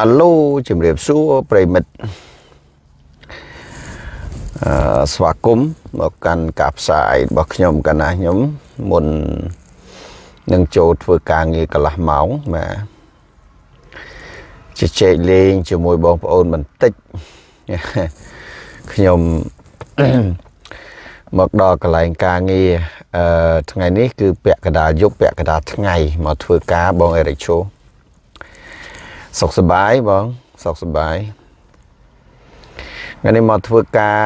អាឡូជំរាបសួរប្រិមិត្តអឺស្វាគមន៍មកកាន់ការផ្សាយរបស់ខ្ញុំកណាខ្ញុំមុននឹងចូលធ្វើការងារកន្លះម៉ោងបាទជជែកលេងជាមួយបងប្អូនបន្តិចខ្ញុំមកដល់កន្លែងការងារអឺថ្ងៃនេះគឺពាក់កណ្ដាលយប់ពាក់កណ្ដាលថ្ងៃមកធ្វើការបងអេរិកឈូ សុខសប្បាយបងសុខសប្បាយថ្ងៃនេះមកធ្វើការ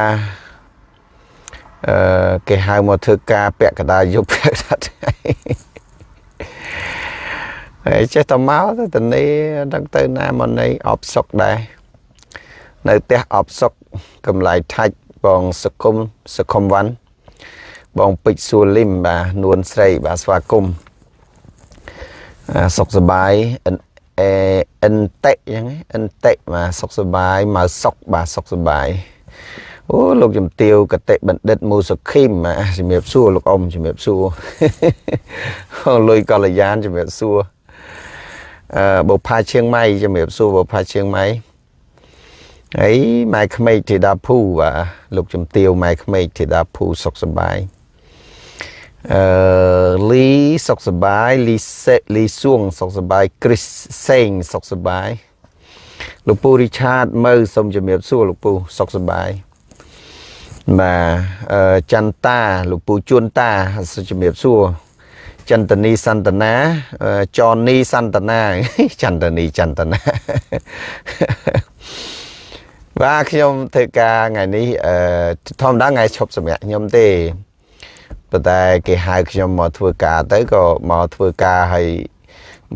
អឺគេហៅមកធ្វើការពាក់កណ្ដាលយប់ពាក់កណ្ដាលថ្ងៃហើយចេះតែមកទៅតនេះដឹងទៅណាមកនៃអបសុកដែរនៅផ្ទះអបសុកកំឡៃថាច់បងសុគមសុខុមវ៉ាន់បងពេជ្រសួរលឹមបាទនួនស្រីបាទស្វាគមន៍សុខសប្បាយអេ អិនតិអញ្ចឹងអិនតិបាទសុខសប្បាយមកសុខបាទសុខសប្បាយអូលោកជំទាវកតិបណ្ឌិតមូសុខីមបាទជំរាបសួរលោកអ៊ំជំរាបសួរលុយកល្យានជំរាបសួរអឺបុផាឈៀងម៉ៃជំរាបសួរបុផាឈៀងម៉ៃហើយម៉ែក្មេកធីតាភូបាទលោកជំទាវម៉ែក្មេកធីតាភូសុខសប្បាយ អឺលីសុខសប្បាយលីសេលីសួងសុខសប្បាយគ្រីសសេងសុខសប្បាយលោកពូរីឆាតមើសូមជំរាបសួរលោកពូសុខសប្បាយបាទអឺចន្ទតាលោកពូជួនតាសូមជំរាបសួរចន្ទនីសន្តានាចននីសន្តានាចន្ទនីចន្តានាបាទខ្ញុំធ្វើការថ្ងៃនេះអឺធម្មតាថ្ងៃឈប់សម្រាប់ខ្ញុំទេ ប៉ុន្តែគេហៅខ្ញុំមកធ្វើការទៅក៏មកធ្វើការហើយ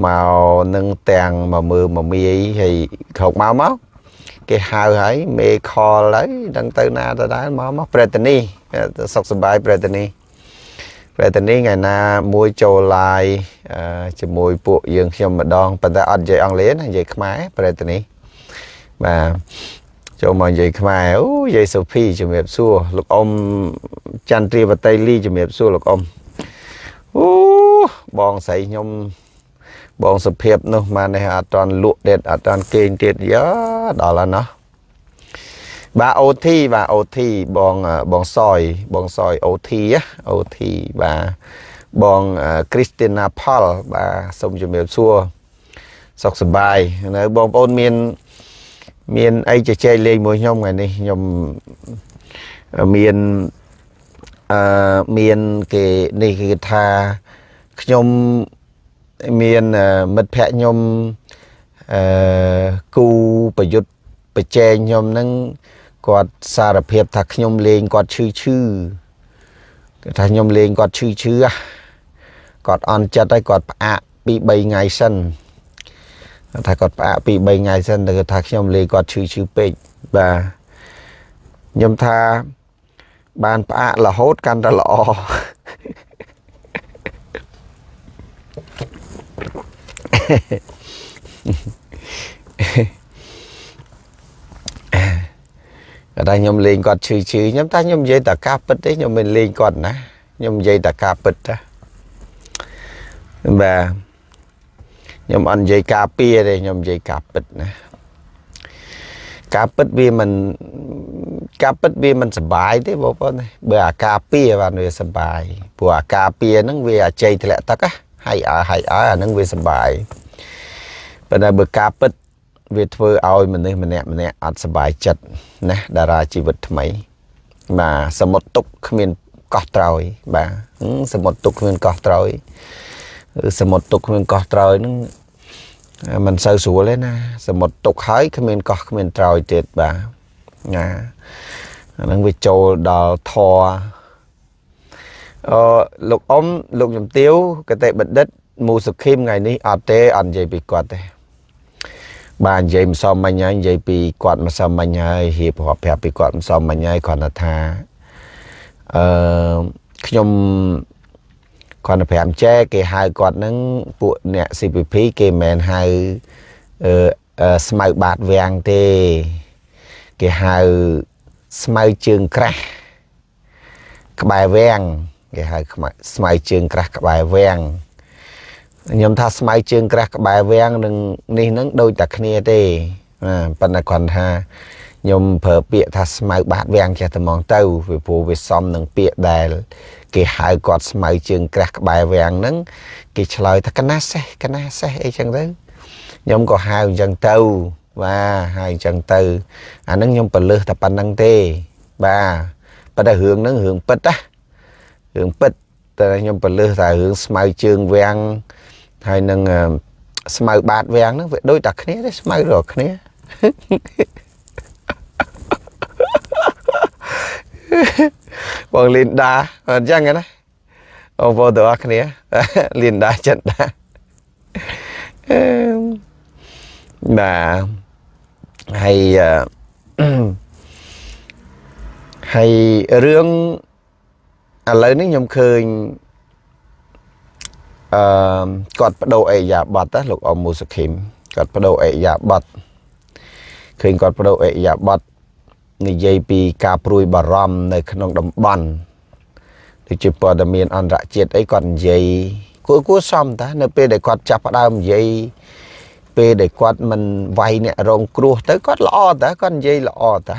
មកនឹងទាំងមកមើលមកមីហើយក្រោកមកមកគេហៅហើយមេខលហើយដឹងទៅណាទៅដែរមកមកប្រេតនីសុខសប្បាយប្រេតនីប្រេតនីថ្ងៃណាមួយចូលឡាយជាមួយពួកយើងខ្ញុំម្ដងប៉ុន្តែអត់និយាយអង់គ្លេសណានិយាយខ្មែរប្រេតនីបាទ ចូលមកនិយាយខ្មែរអូយាយសូភីជំរាបសួរលោកអ៊ំចន្ទ្រាវតីលីជំរាបសួរលោកអ៊ំអូបងស្រីខ្ញុំបងសុភាពនោះមកនេះអត់តន់លក់ទៀតអត់តន់គេងទៀតយ៉ាដល់ហើយណោះបាទអូធីបាទអូធីបងបងសយបងសយអូធីអូធីបាទបងគ្រីស្ទីណាផលបាទសូមជំរាបសួរសុខសប្បាយនៅបងប្អូនមាន មានអីជជែកលេងមួយខ្ញុំថ្ងៃនេះខ្ញុំមានអឺមានគេនេះគឺថាខ្ញុំមានមិត្តភ័ក្ដិខ្ញុំអឺគូប្រយុទ្ធប្រជែងខ្ញុំហ្នឹងគាត់សារភាពថាខ្ញុំលេងគាត់ឈឺឈឺគាត់ថាខ្ញុំលេងគាត់ឈឺឈឺគាត់អន់ចិត្តហើយគាត់ផ្អាកពី3ថ្ងៃសិន ថាគាត់ផ្អាកពី3ថ្ងៃសិនទៅថាខ្ញុំលេងគាត់ឈឺឈឺពេកបាទខ្ញុំថាបានផ្អាករហូតកាន់តែល្អគាត់ថាខ្ញុំលេងគាត់ឈឺឈឺខ្ញុំថាខ្ញុំនិយាយតែការពិតទេខ្ញុំមិនលេងគាត់ណាខ្ញុំនិយាយតែការពិតតាបាទ ខ្ញុំអត់និយាយការពារទេខ្ញុំនិយាយការពិតណាការពិតវាមិនការពិតវាមិនសុបាយទេបងប្អូនបើអាការពារបានវាសុបាយព្រោះអាការពារហ្នឹងវាអាជ័យធ្លាក់ទឹកហើយអើហើយអើអាហ្នឹងវាសុបាយប៉ុន្តែបើការពិតវាធ្វើឲ្យមនុស្សម្នាក់ម្នាក់អត់សុបាយចិត្តណាតារាជីវិតថ្មីបាទសមុទ្រទុកគ្មានកោះត្រោយបាទសមុទ្រទុកគ្មានកោះត្រោយ សមុទ្រទុកគ្មានកោះត្រោយហ្នឹងមិនសូវស្រួលទេណា សមុទ្រទុកហើយគ្មានកោះគ្មានត្រោយទៀតបាទណាអាហ្នឹងវាចូលដល់ធរអឺលោកអ៊ំលោកជំទាវកតេបណ្ឌិតមូសុខីមថ្ងៃនេះអត់ទេអត់និយាយពីគាត់ទេបាទនិយាយមិនសមមិញហើយនិយាយពីគាត់មិនសមមិញហើយហៀបរាប់ប្រាប់ពីគាត់មិនសមមិញហើយគាត់ថាអឺខ្ញុំ គាត់ទៅ5ចែគេហៅគាត់នឹងពួកអ្នក CPP គេមិនមែនហៅអឺស្មៅបាតវាំងទេ គេហៅស្មៅជើងក្រាស់ក្បែរវាំងគេហៅស្មៅជើងក្រាស់ក្បែរវាំងខ្ញុំថាស្មៅជើងក្រាស់ក្បែរវាំងនឹងនេះនឹងដូចតែគ្នាទេបាទប៉ុន្តែគ្រាន់ថា ខ្ញុំប្រើពាក្យថាស្មៅបាតវាំងចេះតែហ្មងទៅពីព្រោះវាសមនឹងពាក្យដែល គេហៅគាត់ស្មៅជើងក្រាស់ក្បែរវាំងហ្នឹងគេឆ្លើយថាកណាសេះកណាសេះអីចឹងទៅខ្ញុំក៏ហៅអញ្ចឹងទៅបាទហៅអញ្ចឹងទៅអាហ្នឹងខ្ញុំប្រលឹះតែប៉ុណ្្នឹងទេ បាទប៉ុន្តែរឿងហ្នឹងរឿងពិតណារឿងពិតតែខ្ញុំប្រលឹះតែរឿងស្មៅជើងវាំងហើយនឹងស្មៅបាតវាំងហ្នឹងវាដូចតែគ្នាទេស្មៅរកគ្នា បងលីនដាអញ្ចឹងណាអូបងទាំងអស់គ្នាលីនដាចិត្តដាបាទហើយហើយរឿងឥឡូវនេះខ្ញុំឃើញអឺគាត់បដូរអេយ៉ាប័តណាលោកអ៊ំមូសខីមគាត់បដូរអេយ៉ាប័តឃើញគាត់បដូរអេយ៉ាប័ត និយាយពីការព្រួយបារម្ភនៅក្នុងតំបន់ដូចជាព័ត៌មានអន្តរជាតិអីគាត់និយាយគួរគួរសមតានៅពេលដែលគាត់ចាប់ផ្ដើមនិយាយពេលដែលគាត់មិនវាយអ្នករងគ្រោះទៅគាត់ល្អតាគាត់និយាយល្អតា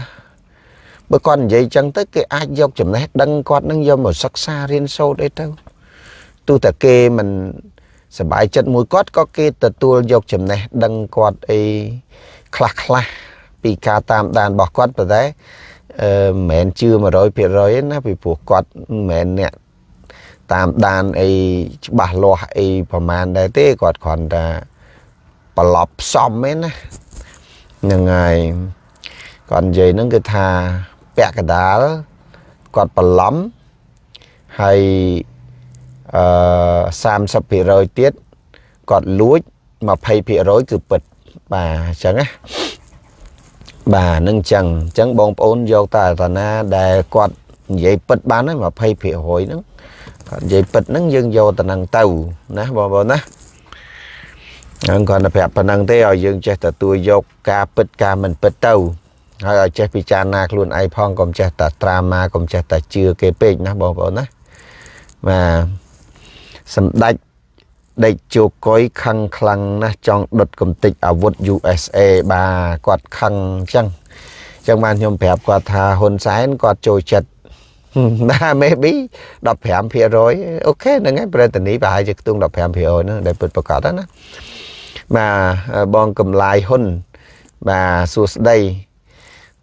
បើគាត់និយាយចឹងទៅគេអាចយកចំណេះដឹងគាត់នឹងយកមកសិក្សារៀនសូត្រអីទៅទោះតែគេមិនសบายចិត្តមួយគាត់ក៏គេទទួលយកចំណេះដឹងគាត់អីខ្លះខ្លះ ពីការតាមដានរបស់គាត់ប៉ុន្តែអឺមិនមែនជឿ100%ទេណាពីព្រោះគាត់មិនមែនអ្នកតាមដានអីច្បាស់លាស់អីប្រហែលដែរទេគាត់គ្រាន់តែប្រឡប់ផ្សំឯណាហ្នឹងហើយគាត់និយាយហ្នឹងគឺថាពាក់កដាលគាត់បន្លំហើយអឺ30%ទៀតគាត់លួច20%គឺពិតបាទអញ្ចឹងណា បាទនឹងអញ្ចឹងអញ្ចឹងបងប្អូនយកតែតាណាដែលគាត់និយាយពិតបានហើយ20%ហ្នឹងគាត់និយាយពិតហ្នឹងយើងយកទៅនឹងទៅណាបងប្អូនណាហ្នឹងគាត់តែប្រាប់ប៉ុណ្ណឹងទេឲ្យយើងចេះទទួលយកការពិតការមិនពិតទៅហើយឲ្យចេះពិចារណាខ្លួនឯងផងកុំចេះតែត្រាម៉ាកុំចេះតែជឿគេពេកណាបងប្អូនណាបាទសម្ដេច ដេកជោកុយខឹងខ្លាំងណាស់ចង់ដុតកំទេចអាវុធ USA បាទគាត់ខឹងអញ្ចឹងអញ្ចឹងបានខ្ញុំប្រាប់គាត់ថាហ៊ុនសែនគាត់ចូលចិត្តណា maybe 15%អូខេហ្នឹងហើយប្រធានីប្រហែលជាខ្ទង់15%ហ្នឹងដែលពិតប្រកបណាបាទបងកំឡាយហ៊ុនបាទសួស្ដី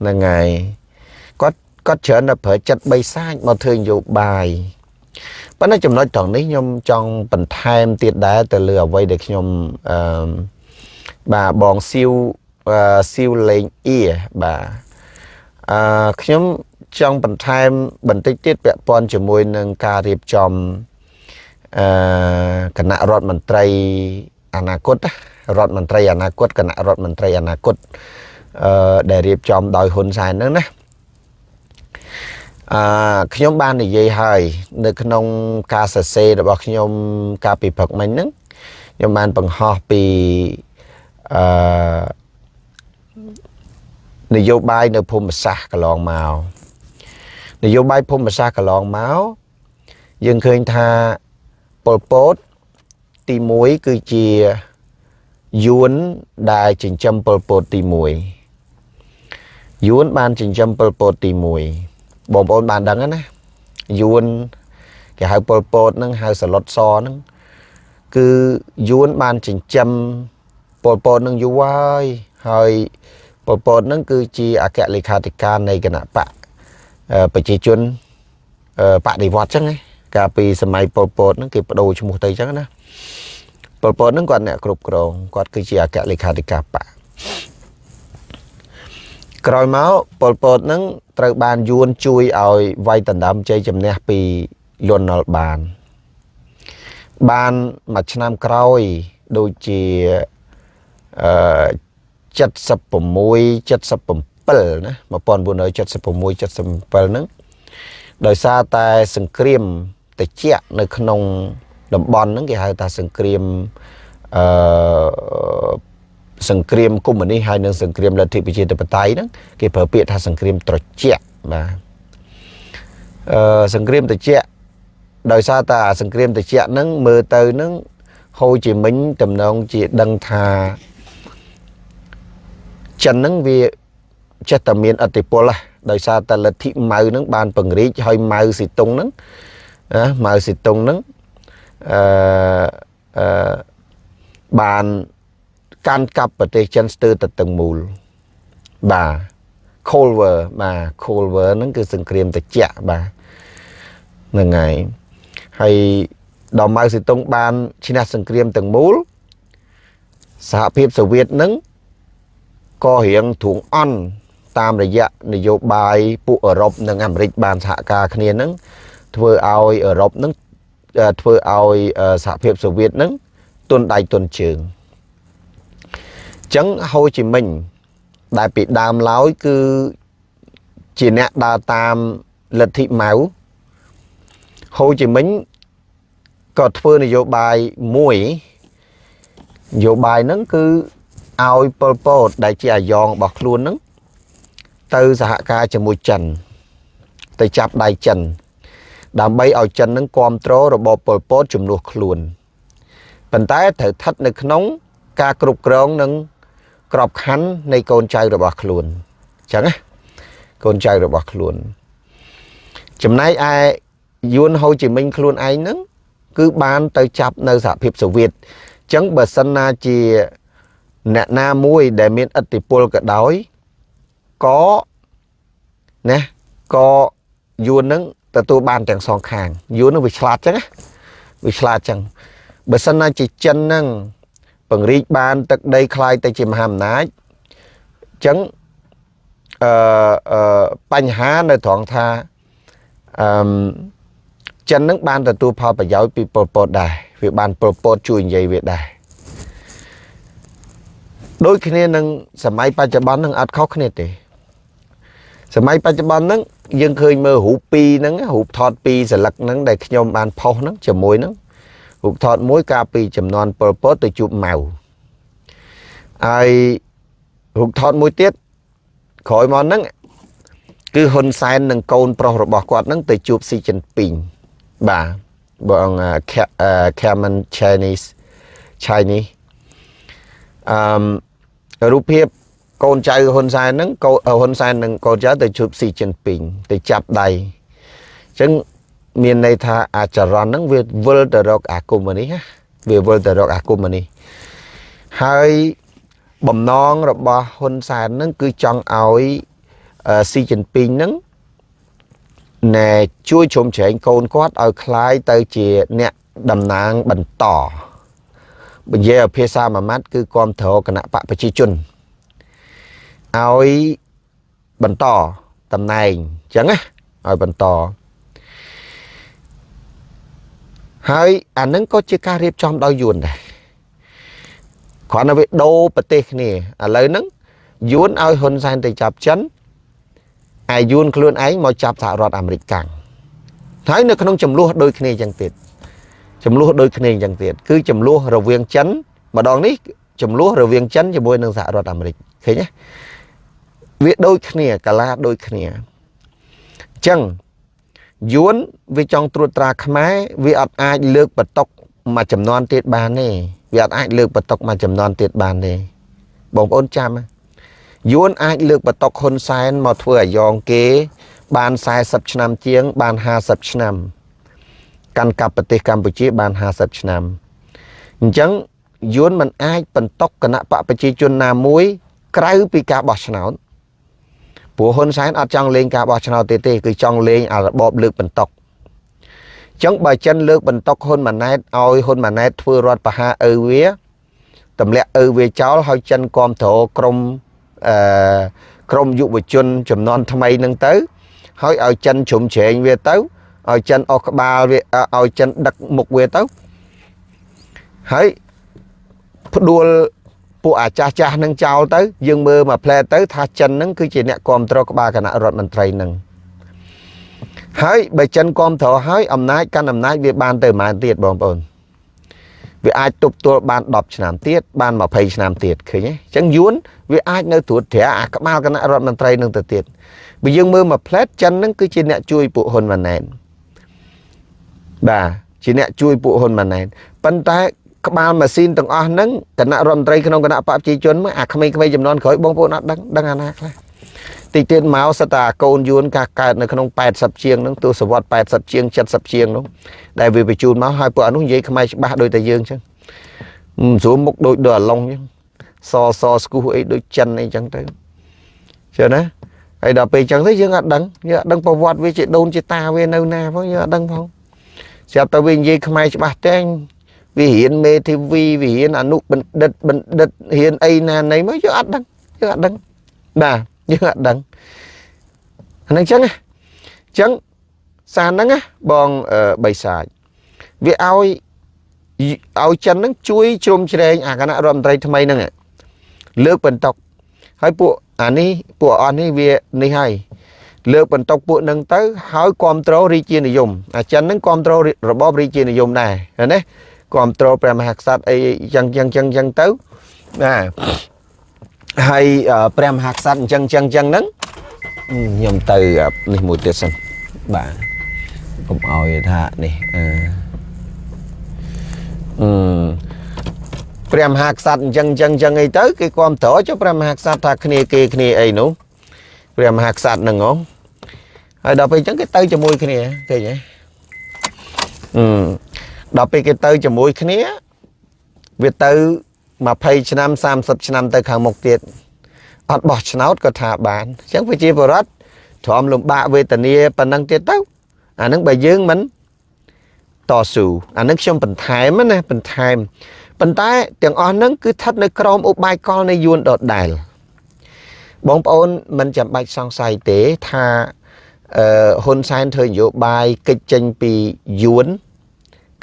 ហ្នឹងហើយគាត់គាត់ច្រើនតែប្រើចិត្តបីសាច់មកធ្វើនយោបាយ ប៉ុន្តែចំណុចត្រង់នេះខ្ញុំចង់បន្ថែមទៀតដែរទៅលើអ្វីដែលខ្ញុំអឺបាទបងស៊ីវស៊ីវលេងអៀបាទអឺខ្ញុំចង់បន្ថែមបន្តិចទៀតពាក់ព័ន្ធជាមួយនឹងការរៀបចំអឺគណៈរដ្ឋមន្ត្រីអនាគតរដ្ឋមន្ត្រីអនាគតគណៈរដ្ឋមន្ត្រីអនាគតអឺដែលរៀបចំដោយហ៊ុនសែនហ្នឹងណា អឺខ្ញុំបាននិយាយហើយ នៅក្នុងការសរសេររបស់ខ្ញុំកាលពីព្រឹកមិញហ្នឹងខ្ញុំបានបង្ហោះពីអឺនយោបាយនៅភូមិសាស្ត្រកន្លងមកនយោបាយភូមិសាស្ត្រកន្លងមកយើងឃើញថាប៉ុលពតទី1គឺជាយួនដែលចិញ្ចឹមប៉ុលពតទី1យួនបានចិញ្ចឹមប៉ុលពតទី1 បងប្អូនបានដឹងណាយួនគេហៅប៉ុលពតហ្នឹងហៅសឡុតសហ្នឹងគឺយួនបានចិញ្ចឹមប៉ុលពតហ្នឹងយូរហើយហើយប៉ុលពតហ្នឹងគឺជាអគ្គលេខាធិការនៃគណៈបកប្រជាជនបដិវត្តអញ្ចឹងកាលពីសម័យប៉ុលពតហ្នឹងគេបដូរឈ្មោះទៅអញ្ចឹងណាប៉ុលពតហ្នឹងគាត់អ្នកគ្រប់គ្រងគាត់គឺជាអគ្គលេខាធិការបក ក្រោយមកប៉ុលពតហ្នឹងត្រូវបានយួនជួយឲ្យវាយដណ្ដើមជ័យជំនះពីលន់នល់បាន បានមួយឆ្នាំក្រោយដូចជាអឺ76 77ណា1976 77ហ្នឹងដោយសារតែសង្គ្រាមតិចនៅក្នុងតំបន់ហ្នឹងគេហៅថាសង្គ្រាមអឺ សង្គ្រាមកុម្មុយនីសហើយនិងសង្គ្រាមលទ្ធិប្រជាធិបតេយ្យហ្នឹងគេប្រើពាក្យថាសង្គ្រាមត្រជាក់បាទអឺសង្គ្រាមត្រជាក់ដោយសារតែសង្គ្រាមត្រជាក់ហ្នឹងមើលទៅហ្នឹងហូជីមិញតំណងជាដឹងថាចិនហ្នឹងវាចេះតែមានអតិពលដោយសារតែលទ្ធិម៉ៅហ្នឹងបានពង្រីកហើយម៉ៅស៊ីតុងហ្នឹងណាម៉ៅស៊ីតុងហ្នឹងអឺអឺបាន កាន់កាប់ប្រទេសចិនស្ទើរតែទាំងមូលបាទ Cold War បាទ Cold War ហ្នឹងគឺសង្គ្រាមត្រជាក់បាទហ្នឹងហើយហើយដល់ម៉ៅសេតុងបានឈ្នះសង្គ្រាមទាំងមូលសហភាពសូវៀតហ្នឹងក៏រៀងទ្រង់អន់តាមរយៈនយោបាយពួកអឺរ៉ុបនិងអាមេរិកបានសហការគ្នាហ្នឹងធ្វើឲ្យអឺរ៉ុបហ្នឹងធ្វើឲ្យសហភាពសូវៀតហ្នឹងទុនដៃទុនជើងអញ្ចឹងហូជីមិញដែលពីដើមឡើយគឺជាអ្នកដើរតាមលទ្ធិម៉ៅហូជីមិញក៏ធ្វើនយោបាយមួយនយោបាយហ្នឹងគឺឲ្យប៉ុលពតដែលជាអាយ៉ងរបស់ខ្លួនហ្នឹងទៅសហការជាមួយចិន ទៅចាប់ដៃចិន ដើម្បីឲ្យចិនហ្នឹងគ្រប់គ្រងរបបប៉ុលពតជំនួសខ្លួនប៉ុន្តែត្រូវស្ថិតនៅក្នុង ការគ្រប់គ្រងនឹង ក្របខ័ណ្ឌនៃកូនចៅរបស់ខ្លួនអញ្ចឹងណាកូនចៅរបស់ខ្លួន ចំណែកឯយួនហូជីមិញខ្លួនឯងហ្នឹងគឺបានទៅចាប់នៅសហភាពសូវៀតអញ្ចឹងបើសិនណាជាអ្នកណាមួយដែលមានឥទ្ធិពលក៏ដោយក៏ណាក៏យួននឹងទទួលបានទាំងសងខាងយួននឹងវាឆ្លាតចឹងណាវាឆ្លាតចឹងបើសិនណាជាចិនហ្នឹង ពង្រីកបានទឹកដីคล้ายទៅជាមហាអំណាចអញ្ចឹងអឺអឺបញ្ហានៅត្រង់ថាអឺចិននឹងបានទទួលផលប្រយោជន៍ពីប៉ុលពតដែរវាបានប៉ុលពតជួយនិយាយវាដែរដូចគ្នានឹងសម័យបច្ចុប្បន្ននឹងអត់ខុសគ្នាទេសម័យបច្ចុប្បន្នហ្នឹងយើងឃើញមើលរូបពីរហ្នឹងរូបថតពីរសន្លឹកហ្នឹងដែលខ្ញុំបានផុសហ្នឹងជាមួយហ្នឹង រូបថតមួយកាលពីចំនួនពលពតទៅជួបម៉ៅហើយរូបថតមួយទៀតក្រោយមកហ្នឹងគឺហ៊ុនសែននិងកូនប្រុសរបស់គាត់ហ្នឹងទៅជួបស៊ីជីនពីងបាទបង Cameron Chinese Chinese អឺរូបភាពកូនចៅហ៊ុនសែនហ្នឹងកូនហ៊ុនសែននិងកូនចៅទៅជួបស៊ីជីនពីងទៅចាប់ដៃអញ្ចឹង មានន័យថាអាចរណហ្នឹងវាវិលទៅរកអាគមនេះណាវាវិលទៅរកអាគមនេះហើយបំណងរបស់ហ៊ុនសែនហ្នឹងគឺចង់ឲ្យស៊ីជីនពីងហ្នឹងណែជួយជ្រោមជ្រែងកូនគាត់ឲ្យคล้ายទៅជាអ្នកតំណាងបន្តបញ្ជាភាសាមួយម៉ាត់គឺគ្រប់គ្រងគណៈបកប្រជាជនឲ្យបន្តតំណែងអញ្ចឹងណាឲ្យបន្ត ហើយអានឹងក៏ជាការរៀបចំដោយយួនដែរគ្រាន់តែវាដូរប្រទេសគ្នាឥឡូវហ្នឹងយួនឲ្យហ៊ុនសែនទៅចាប់ចិនហើយយួនខ្លួនឯងមកចាប់សហរដ្ឋអាមេរិកកាំងហើយនៅក្នុងចំនួនដូចគ្នាអញ្ចឹងទៀតចំនួនដូចគ្នាអញ្ចឹងទៀតគឺចំនួនរវាងចិនម្ដងនេះចំនួនរវាងចិនជាមួយនឹងសហរដ្ឋអាមេរិកឃើញទេវាដូចគ្នាកាឡាដូចគ្នាអញ្ចឹង យួនវាចង់ត្រួតត្រាខ្មែរវាអត់អាចលើកបតុកមួយចំនួនទៀតបានទេវាអត់អាចលើកបតុកមួយចំនួនទៀតបានទេបងប្អូនចាំយួនអាចលើកបតុកហ៊ុនសែនមកធ្វើអាយ៉ងគេ បាន40ឆ្នាំជាង បាន50ឆ្នាំកាន់កាប់ប្រទេសកម្ពុជាបាន50ឆ្នាំអញ្ចឹងយួនមិនអាចបន្តគណៈបកប្រជាជនណាមួយ ក្រៅពីការបោះឆ្នោត ព្រោះហ៊ុនសែនអត់ចង់លេងការបោះឆ្នោតទេទេគឺចង់លេងអារបបលើកបន្តុកចឹងបើចិនលើកបន្តុកហ៊ុនម៉ាណែតឲ្យហ៊ុនម៉ាណែតធ្វើរដ្ឋប្រហារឪវាទម្លាក់ឪវាចោលឲ្យចិនគ្រប់គ្រងក្រមអឺក្រមយុវជនចំនួនថ្មីនឹងទៅហើយឲ្យចិនជ្រុំជ្រែងវាទៅឲ្យចិនអស់ក្បាលវាឲ្យចិនដឹកមុខវាទៅហើយផ្ដួល ពួកអាចាស់ចាស់នឹងចោលទៅយើងមើលមកផ្លែទៅថាចិននឹងគឺជាអ្នកគ្រប់គ្រងក្បាលគណៈរដ្ឋមន្ត្រីនឹងហើយបើចិនគ្រប់គ្រងហើយអំណាចកាន់អំណាចវាបានទៅប៉ុន្មានទៀតបងប្អូនវាអាចទប់ទល់បាន10ឆ្នាំទៀតបាន20ឆ្នាំទៀតឃើញទេអញ្ចឹងយួនវាអាចនៅត្រួតត្រាអាក្បាលគណៈរដ្ឋមន្ត្រីនឹងទៅទៀតបើយើងមើលមកផ្លែតចិននឹងគឺជាអ្នកជួយពួកហ៊ុនម៉ាណែតបាទជាអ្នកជួយពួកហ៊ុនម៉ាណែតប៉ុន្តែ ក្បាលម៉ាស៊ីនទាំងអស់ហ្នឹងគណៈរដ្ឋមន្ត្រីក្នុងគណៈបព្វជិជនមកអាក្មេងៗចំនួនក្រោយបងប្អូនអត់ដឹងដឹងអាណាខ្លះតិចទៀតមកសិតតាកូនយួនកាកើតនៅក្នុង80ជាងហ្នឹងទស្សវត្ស80ជាង70ជាងនោះដែលវាបញ្ជូនមកហើយពួកអនុនិយាយខ្មែរច្បាស់ដូចតែយើងចឹងស្រួលមុខដូចដូចអាឡុងចឹងសសស្គូអីដូចចិនអីចឹងទៅចឹងណាហើយដល់ពេលចឹងទៅយើងអត់ដឹងយើងអត់ដឹងប្រវត្តិវាជាដូនជាតាវានៅណាផងយើងអត់ដឹងផងស្រាប់តែវានិយាយខ្មែរច្បាស់តែង វារៀនមេធាវីវារៀនអនុបណ្ឌិតបណ្ឌិតរៀនអីណាណីមកយើងអត់ដឹងយើងអត់ដឹងបាទយើងអត់ដឹងហ្នឹងចឹងចឹងសារហ្នឹងបងបីសាច់វាឲ្យឲ្យចិនហ្នឹងជួយជ្រោមជ្រែងអាគណៈរដ្ឋមន្ត្រីថ្មីហ្នឹងលើកបន្តុកហើយពួកអានេះពួកអស់នេះវានេះហើយលើកបន្តុកពួកនឹងទៅហើយគ្រប់គ្រងរាជានិយមអាចិនហ្នឹងគ្រប់គ្រងរបបរាជានិយមដែរណា គ្រប់គ្រងព្រះមហាក្សត្រអីចឹងចឹងចឹងចឹងទៅណាហើយព្រះមហាក្សត្រអញ្ចឹងចឹងចឹងហ្នឹងខ្ញុំទៅនេះមួយទៀតសិនបាទកុំឲ្យថានេះអឺអឺព្រះមហាក្សត្រអញ្ចឹងអញ្ចឹងអញ្ចឹងអីទៅគេគ្រប់ត្រចុះព្រះមហាក្សត្រថាគ្នាគេគ្នាអីនោះព្រះមហាក្សត្រហ្នឹងហ៎ហើយដល់ពេលអញ្ចឹងគេទៅជាមួយគ្នាឃើញទេអឺ ដល់ពេលគេទៅជាមួយគ្នា វាទៅ20ឆ្នាំ30ឆ្នាំទៅខាងមុខទៀតអត់បោះឆ្នោតក៏ថាបានអញ្ចឹងប្រជាពលរដ្ឋទ្រាំលំបាកវេទនាប៉ុណ្ណឹងទៀតទៅអានឹងបើយើងមិនតស៊ូអានឹងខ្ញុំបន្ថែមណាបន្ថែមប៉ុន្តែទាំងអស់ហ្នឹងគឺស្ថិតនៅក្រោមឧបាយកលនៃយួនដដែលបងប្អូនមិនចាំបាច់សង្ស័យទេថាអឺហ៊ុនសែនធ្វើនយោបាយកិច្ចចេញពីយួន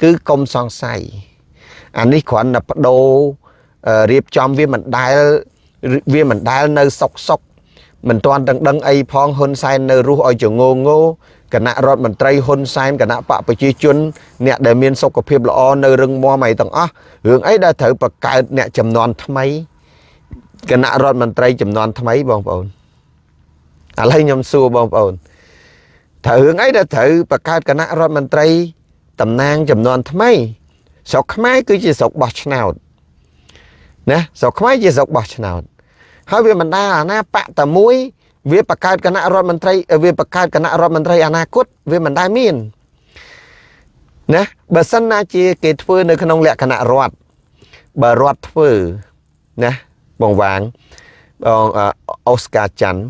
គឺកុំសង្ស័យអានេះគ្រាន់តែបដូររៀបចំវាមិនដែលវាមិនដែលនៅសុកសុកមិនទាន់ទាំងដឹងអីផងហ៊ុនសែននៅរស់ឲ្យចងងោគណៈរដ្ឋមន្ត្រីហ៊ុនសែនគណៈបកប្រជាជន អ្នកដែលមានសុខភាពល្អនៅរឹងមាំអីទាំងអស់រឿងអីដែលត្រូវបង្កើតអ្នកចំនួនថ្មីគណៈរដ្ឋមន្ត្រីចំនួនថ្មីបងប្អូនឥឡូវខ្ញុំសួរបងប្អូនត្រូវរឿងអីដែលត្រូវបង្កើតគណៈរដ្ឋមន្ត្រី តំណាងចំនួនថ្មីស្រុកខ្មែរគឺជាស្រុកបោះឆ្នោតណាស្រុកខ្មែរជាស្រុកបោះឆ្នោតហើយវាមិនដែលអាណាបកតែមួយ វាបង្កើតគណៈរដ្ឋមន្ត្រីវាបង្កើតគណៈរដ្ឋមន្ត្រីអនាគតវាមិនដែលមានណាបើសិនណាជាគេធ្វើនៅក្នុងលក្ខណៈរដ្ឋបើរដ្ឋធ្វើណាបងវាងបងអូស្ការច័ន្ទ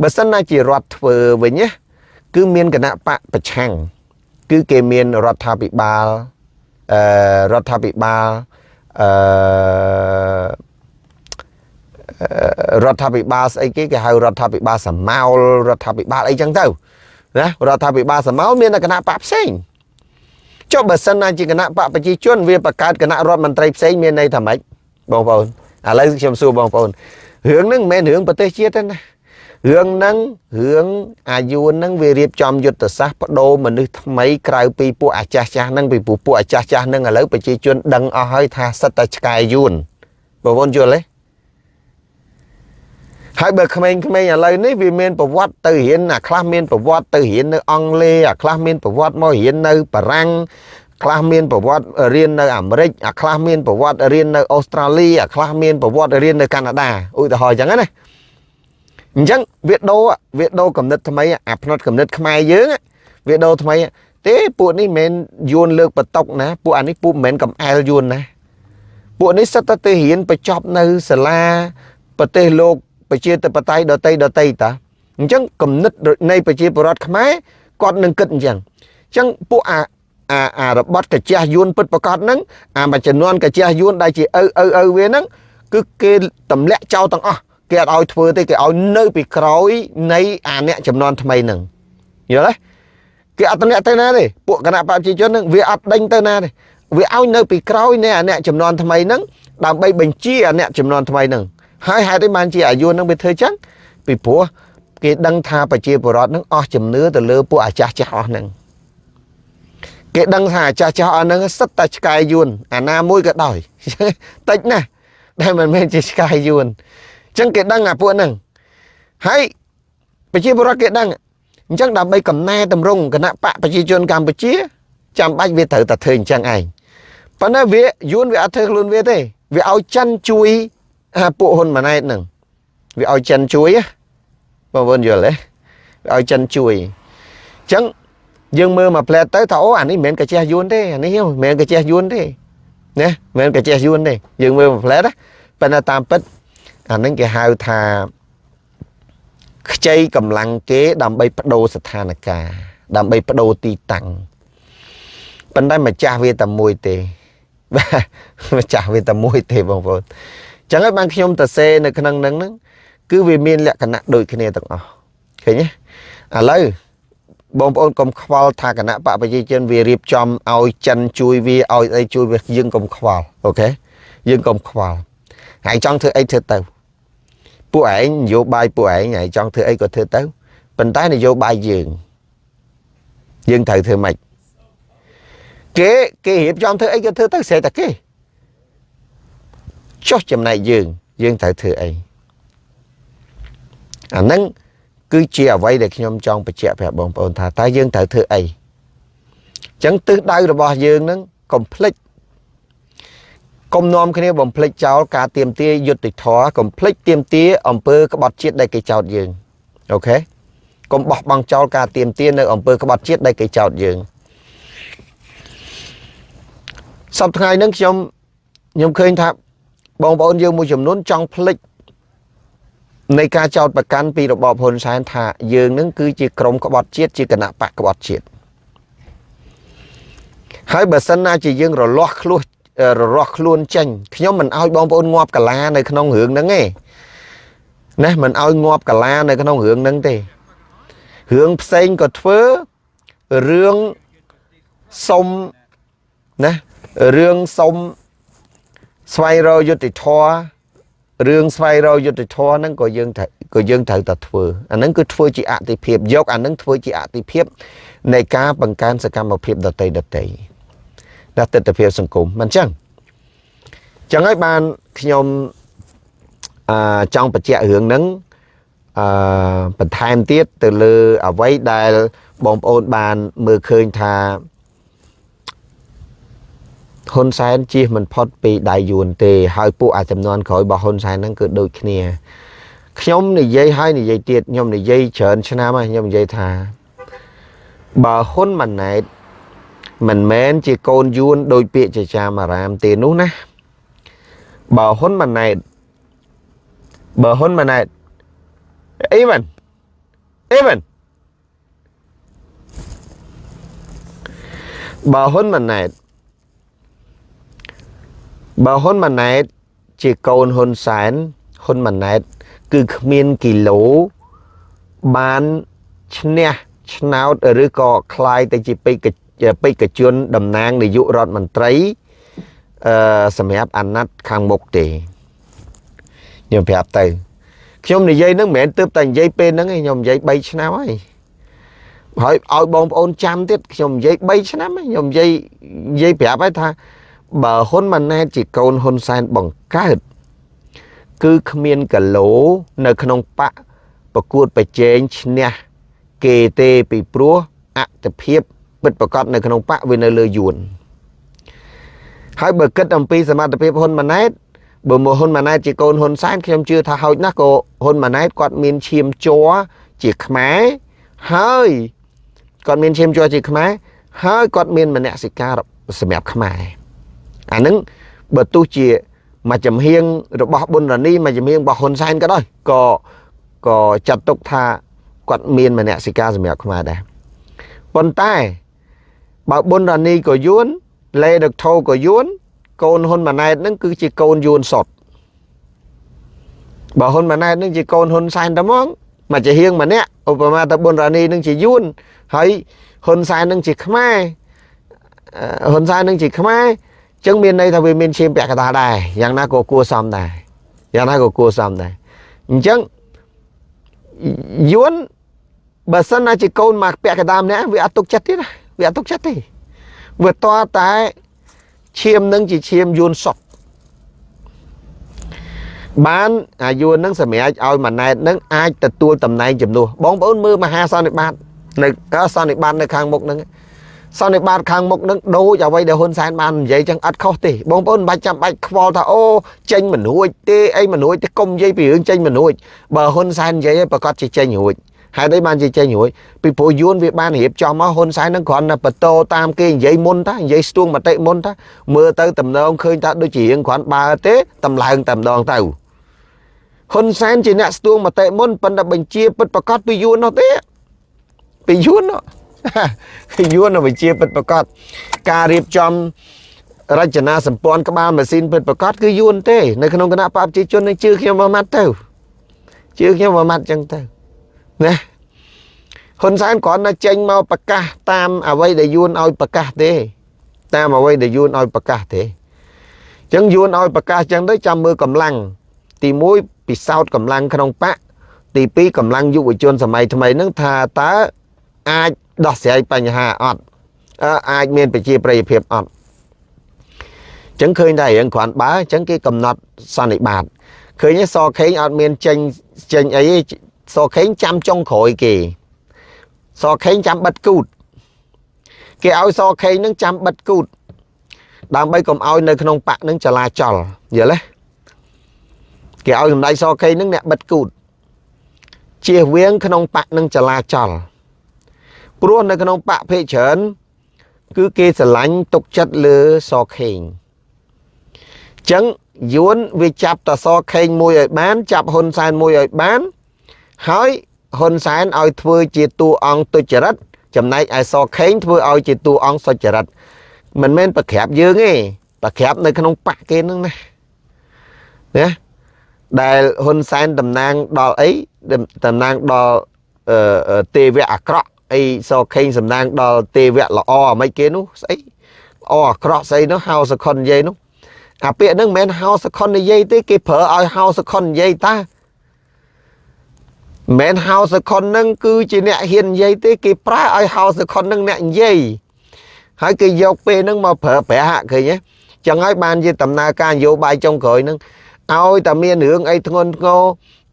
បើសិនណាជារដ្ឋធ្វើវិញណាគឺមានគណៈបកប្រឆាំង គឺគេមានរដ្ឋាភិបាលអឺរដ្ឋាភិបាលអឺរដ្ឋាភិបាលស្អីគេគេហៅរដ្ឋាភិបាលសមោលរដ្ឋាភិបាលអីចឹងទៅណារដ្ឋាភិបាលសមោលមានតែគណៈបកផ្សេងចុះបើសិនណាជាគណៈបកប្រជាជនវាបង្កើតគណៈរដ្ឋមន្ត្រីផ្សេងមានន័យថាម៉េចបងប្អូនឥឡូវខ្ញុំសួរបងប្អូនរឿងហ្នឹងមិនមែនរឿងប្រទេសជាតិទេណា រឿងហ្នឹងរឿងអាយុហ្នឹងវារៀបចំយុទ្ធសាស្ត្របដូរមនុស្សថ្មីក្រៅពីពួកអាចាស់ចាស់ហ្នឹងពីពួកអាចាស់ចាស់ហ្នឹងឥឡូវប្រជាជនដឹងអស់ហើយថាសិតតែឆ្កែយួនបងប្អូនយល់ទេហើយបើក្មេងៗឥឡូវនេះវាមានប្រវត្តិទៅរៀនអាខ្លះមានប្រវត្តិទៅរៀននៅអង់គ្លេសអាខ្លះមានប្រវត្តិមករៀននៅបារាំងខ្លះមានប្រវត្តិរៀននៅអាមេរិកអាខ្លះមានប្រវត្តិរៀននៅអូស្ត្រាលីអាខ្លះមានប្រវត្តិរៀននៅកាណាដាឧទាហរណ៍អញ្ចឹងណា អញ្ចឹងវាដូរវាដូរកំណត់ថ្មីអាផ្នត់កំណត់ខ្មែរយើងវាដូរថ្មីទេពួកនេះមិនមែនយួនលើកបតុកណាពួកអានេះពួកមិនមែនកំអែលយួនណាពួកនេះសិតតែទៅរៀនបញ្ចប់នៅសាលាប្រទេសលោកប្រជាធិបតេយ្យដតីដតីតាអញ្ចឹងគំនិតនៃប្រជាពលរដ្ឋខ្មែរគាត់នឹងគិតអញ្ចឹងអញ្ចឹងពួកអាអាអារបត់កាជះយួនពិតប្រកបហ្នឹងអាមួយចំនួនកាជះយួនដែលជាឪឪឪវាហ្នឹងគឺគេទម្លាក់ចោលទាំងអស់ គេអត់ឲ្យធ្វើទេគេឲ្យនៅពីក្រោយនៃអាអ្នកចំនួនថ្មីហ្នឹងយល់ទេគេអត់ទម្លាក់ទៅណាទេពួកគណៈប្រជាជនហ្នឹងវាអត់ដេញទៅណាទេវាឲ្យនៅពីក្រោយនៃអាអ្នកចំនួនថ្មីហ្នឹងដើម្បីបញ្ជាអាអ្នកចំនួនថ្មីហ្នឹងហើយហេតុអីបានជាអាយុនឹងវាធ្វើចឹងពីព្រោះគេដឹងថាប្រជាពលរដ្ឋនឹងអស់ជំនឿទៅលើពួកអាចាស់ចាស់អស់ហ្នឹងគេដឹងថាអាចាស់ចាស់អស់ហ្នឹងសិតតែឆ្កែយួនអាណាមួយក៏ដោយតិចណាស់ដែលមិនមែនជាឆ្កែយួនអញ្ចឹងគេដឹងអាពួកហ្នឹងហើយប្រជាពលរដ្ឋគេដឹងអញ្ចឹងដើម្បីកំណែតម្រង់គណៈបកប្រជាជនកម្ពុជាចាំបាច់វាត្រូវតែធ្វើអញ្ចឹងឯងប៉ុន្តែវាយួនវាអត់ធ្វើខ្លួនវាទេវាឲ្យចិនជួយពួកហ៊ុនម៉ាណែតហ្នឹងវាឲ្យចិនជួយបងប្អូនយល់ទេវាឲ្យចិនជួយអញ្ចឹងយើងមើលមកផ្លែតទៅថាអូអានេះមិនមែនកញ្ចេះយួនទេអានេះមិនមែនកញ្ចេះយួនទេណាមិនមែនកញ្ចេះយួនទេយើងមើលមកផ្លែតប៉ុន្តែតាមពិត អានេះគេហៅថាខ្ចីកម្លាំងគេដើម្បីបដូរស្ថានភាពដើម្បីបដូរទីតាំងប៉ុន្តែម្ចាស់វាតែមួយទេបាទម្ចាស់វាតែមួយទេបងប្អូនចឹងហើយបានខ្ញុំទៅសេនៅក្នុងហ្នឹងហ្នឹងគឺវាមានលក្ខណៈដូចគ្នាទាំងអស់ឃើញទេឥឡូវបងប្អូនកុំខ្វល់ថាគណៈបកប្រជាជនវារៀបចំឲ្យចិនជួយវាឲ្យអីជួយវាយើងកុំខ្វល់អូខេយើងកុំខ្វល់ ហើយចង់ធ្វើអីធ្វើទៅពួកឯងនយោបាយពួកឯងហើយចង់ធ្វើអីក៏ធ្វើទៅប៉ុន្តែនយោបាយយើងយើងត្រូវធ្វើម៉េចគេគេរៀបចំធ្វើអីក៏ធ្វើទៅស្រែតែគេចុះចំណែកយើងយើងត្រូវធ្វើអីអាហ្នឹងគឺជាអ្វីដែលខ្ញុំចង់បញ្ជាក់ប្រាប់បងប្អូនថាតើយើងត្រូវធ្វើអីអញ្ចឹងទិសដៅរបស់យើងហ្នឹងកុំភ្លេច កុំនាំគ្នាបំភ្លេចចោលការទៀមទាយុទ្ធធរកុំភ្លេចទៀមទាអំពើក្បត់ជាតិដែលគេចោទយើងអូខេកុំបោះបង់ចោលការទៀមទានៅអំពើក្បត់ជាតិដែលគេចោទយើងសប្តាហ៍ថ្ងៃហ្នឹងខ្ញុំខ្ញុំឃើញថាបងប្អូនយើងមួយចំនួនចង់ភ្លេចនៃការចោទប្រកាន់ពីរបបហ៊ុនសែនថាយើងនឹងគឺជាក្រុមក្បត់ជាតិជាគណៈបកក្បត់ជាតិហើយបើសិនណាជាយើងរលាស់ខ្លួន រលាស់ខ្លួនចេញខ្ញុំមិនអោយបងប្អូនងាប់កាឡានៅក្នុងរឿងហ្នឹងទេណាមិនអោយងាប់កាឡានៅក្នុងរឿងហ្នឹងទេរឿងផ្សេងក៏ធ្វើរឿងសុំណារឿងសុំស្វែងរកយុត្តិធម៌រឿងស្វែងរកយុត្តិធម៌ហ្នឹងក៏យើងក៏យើងត្រូវតែធ្វើអាហ្នឹងគឺធ្វើជាអតិភិបយកអាហ្នឹងធ្វើជាអតិភិបនៃការបង្កើនសកម្មភាពដតីដតី ដល់ទស្សនវិជ្ជាសង្គមមិនចឹងចឹងហើយបានខ្ញុំអឺចង់បញ្ជាក់រឿងហ្នឹងអឺបន្ថែមទៀតទៅលើអ្វីដែលបងប្អូនបានមើលឃើញថាហ៊ុនសែនជៀសមិនផុតពីដៃយួនទេ ហើយពួកអាចំនួនក្រោយរបស់ហ៊ុនសែនហ្នឹងគឺដូចគ្នាខ្ញុំនិយាយហើយនិយាយទៀតខ្ញុំនិយាយច្រើនឆ្នាំហើយខ្ញុំនិយាយថាបើហ៊ុនម៉ាណែត មិនមែនជាកូនយួនដោយពាក្យចចាមអារាមទេនោះណាបើហ៊ុនម៉ាណែតបើហ៊ុនម៉ាណែតអីមិនអីមិនបើហ៊ុនម៉ាណែតបើហ៊ុនម៉ាណែតជាកូនហ៊ុនសែនហ៊ុនម៉ាណែតគឺគ្មានគីឡូបានឈ្នះឆ្នោតឬក៏คล้ายទៅជាពេក ពេកជនតំណាងនាយករដ្ឋមន្ត្រីអឺសម្រាប់អាណត្តិខាងមុខទេខ្ញុំប្រាប់ទៅខ្ញុំនិយាយនឹងមិនមែនទើបតែនិយាយពេលហ្នឹងឯងខ្ញុំនិយាយ3ឆ្នាំហើយហើយឲ្យបងប្អូនចាំទៀតខ្ញុំនិយាយ3ឆ្នាំខ្ញុំនិយាយនិយាយប្រាប់ហើយថាបើហ៊ុនម៉ាណែតជាកូនហ៊ុនសែនបង្កើតគឺគ្មានកឡូនៅក្នុងបកប្រកួតប្រជែងឈ្នះគេទេពីព្រោះអត្តភាព ពិតប្រកបនៅក្នុងបកវានៅលើយួនហើយបើគិតអំពីសមត្ថភាពហ៊ុនម៉ាណែតបើមកហ៊ុនម៉ាណែតជាកូនហ៊ុនសែនខ្ញុំជឿថាហោចណាស់ក៏ហ៊ុនម៉ាណែតគាត់មានឈាមជ័រជាខ្មែរហើយគាត់មានឈាមជ័រជាខ្មែរហើយគាត់មានមនសិការសម្រាប់ខ្មែរអានឹងបើទោះជាមួយចំហៀងរបស់ប៊ុនរ៉ានីមួយចំហៀងរបស់ហ៊ុនសែនក៏ដោយក៏ក៏ចាត់ទុកថាគាត់មានមនសិការសម្រាប់ខ្មែរដែរប៉ុន្តែ បើប៊ុនរ៉ានីក៏យួនលេដកថូក៏យួនកូនហ៊ុនម៉ាណែតនឹងគឺជាកូនយួនសុតបើហ៊ុនម៉ាណែតនឹងជាកូនហ៊ុនសែនតែហ្មងមកជាហៀងម្នាក់ឧបមាថាប៊ុនរ៉ានីនឹងជាយួនហើយហ៊ុនសែននឹងជាខ្មែរហ៊ុនសែននឹងជាខ្មែរចឹងមានន័យថាវាមានឈាមពាក់កណ្ដាលដែរយ៉ាងណាក៏គួរសមដែរយ៉ាងណាក៏គួរសមដែរអញ្ចឹងយួនបើសិនណាជាកូនមកពាក់កណ្ដាលម្នាក់វាអត់ទុកចិត្តទៀត វាអត់ទុកចិត្តទេវាតតែឈាមនឹងជាឈាមយួនសុតបានអាយួននឹងសម្រាប់ឲ្យម៉ាណែតនឹងអាចទទួលតំណែងជំនួសបងប្អូនមើលមហាសន្និបាតនៅសន្និបាតនៅខាងមុខហ្នឹងសន្និបាតខាងមុខនឹងដូចអ្វីដែលហ៊ុនសែនបាននិយាយចឹងអត់ខុសទេបងប្អូនមិនបាច់ចាំបាច់ខ្វល់ថាអូចេញមិនរួចទេអីមិនរួចទេកុំនិយាយពីរឿងចេញមិនរួចបើហ៊ុនសែននិយាយឲ្យប្រកាសជាចេញរួច ហេតុអីបានជាចេញរួចពីព្រោះយួនវាបានរៀបចំមកហ៊ុនសែននឹងគ្រាន់តែបន្តតាមគេនិយាយមុនតានិយាយស្ទួងមតិមុនតាមើលទៅតំណងឃើញថាដូចជារៀងគ្រាន់បើទេតម្លើងតែម្ដងទៅហ៊ុនសែនជាអ្នកស្ទួងមតិមុនប៉ុន្តែបញ្ជាពិតប្រកាសពីយួននោះទេពីយួននោះយួនវិជាពិតប្រកបការរៀបចំរចនាសម្ព័ន្ធក្បាលម៉ាស៊ីនពិតប្រកបគឺយួនទេនៅក្នុងគណៈបព្វជិជននឹងជឿខ្ញុំមួយម៉ាត់ទៅជឿខ្ញុំមួយម៉ាត់ចឹងទៅ ណាហ៊ុនសែនគ្រាន់តែចេញមកប្រកាសតាមអ្វីដែលយួនឲ្យប្រកាសទេ តាមអ្វីដែលយួនឲ្យប្រកាសទេចឹងយួនឲ្យប្រកាសចឹងទៅចាំមើលកម្លាំងទី1ពិសោធន៍កម្លាំងក្នុងបកទី2កម្លាំងយុវជនសម័យថ្មីហ្នឹងថាតើអាចដោះស្រាយបញ្ហាអត់អាចមានប្រជាប្រិយភាពអត់ចឹងឃើញតែរឿងគ្រាន់បើចឹងគេកំណត់សន្និបាតឃើញសខេងអត់មានចេញចេញអី សខេងចាំចុងក្រោយគេ សខេងចាំបិទគូត គេឲ្យសខេងនឹងចាំបិទគូត ដើម្បីកុំឲ្យនៅក្នុងបកនឹងចលាចលយល់ទេគេឲ្យសម្ដេចសខេងនឹងអ្នកបិទគូតជៀសវាងក្នុងបកនឹងចលាចលព្រោះនៅក្នុងបកភេកច្រើនគឺគេស្រឡាញ់ទុកចិត្តលើសខេងចឹងយួនវាចាប់តសខេងមួយឲ្យបាន ចាប់ហ៊ុនសែនមួយឲ្យបាន ហើយហ៊ុនសែនឲ្យធ្វើជាតួអង្គទុច្ចរិតចំណែកឯសខេងធ្វើឲ្យជាតួអង្គសុចរិតមិនមែនប្រក្រាបយើងទេប្រក្រាបនៅក្នុងបកគេនឹងណាណាដែលហ៊ុនសែនតំណាងដល់អីតំណាងដល់ទេវៈអាក្រក់អីសខេងសំណាងដល់ទេវៈល្អអាមិនគេនោះស្អីល្អអាក្រក់ស្អីនោះហៅសខុននិយាយនោះអាពាក្យហ្នឹងមិនមែនហៅសខុននិយាយទេគេប្រើឲ្យហៅសខុននិយាយតា មិនហៅសខុនហ្នឹងគឺជាអ្នកហ៊ាននិយាយទេគេប្រើឲ្យហៅសខុនហ្នឹងអ្នកនិយាយហើយគេយកពេលហ្នឹងមកប្រើប្រាស់ឃើញទេចឹងហើយបានជាដំណើរការនយោបាយចុងក្រោយហ្នឹងឲ្យតែមានរឿងអីធ្ងន់ធ្ងរ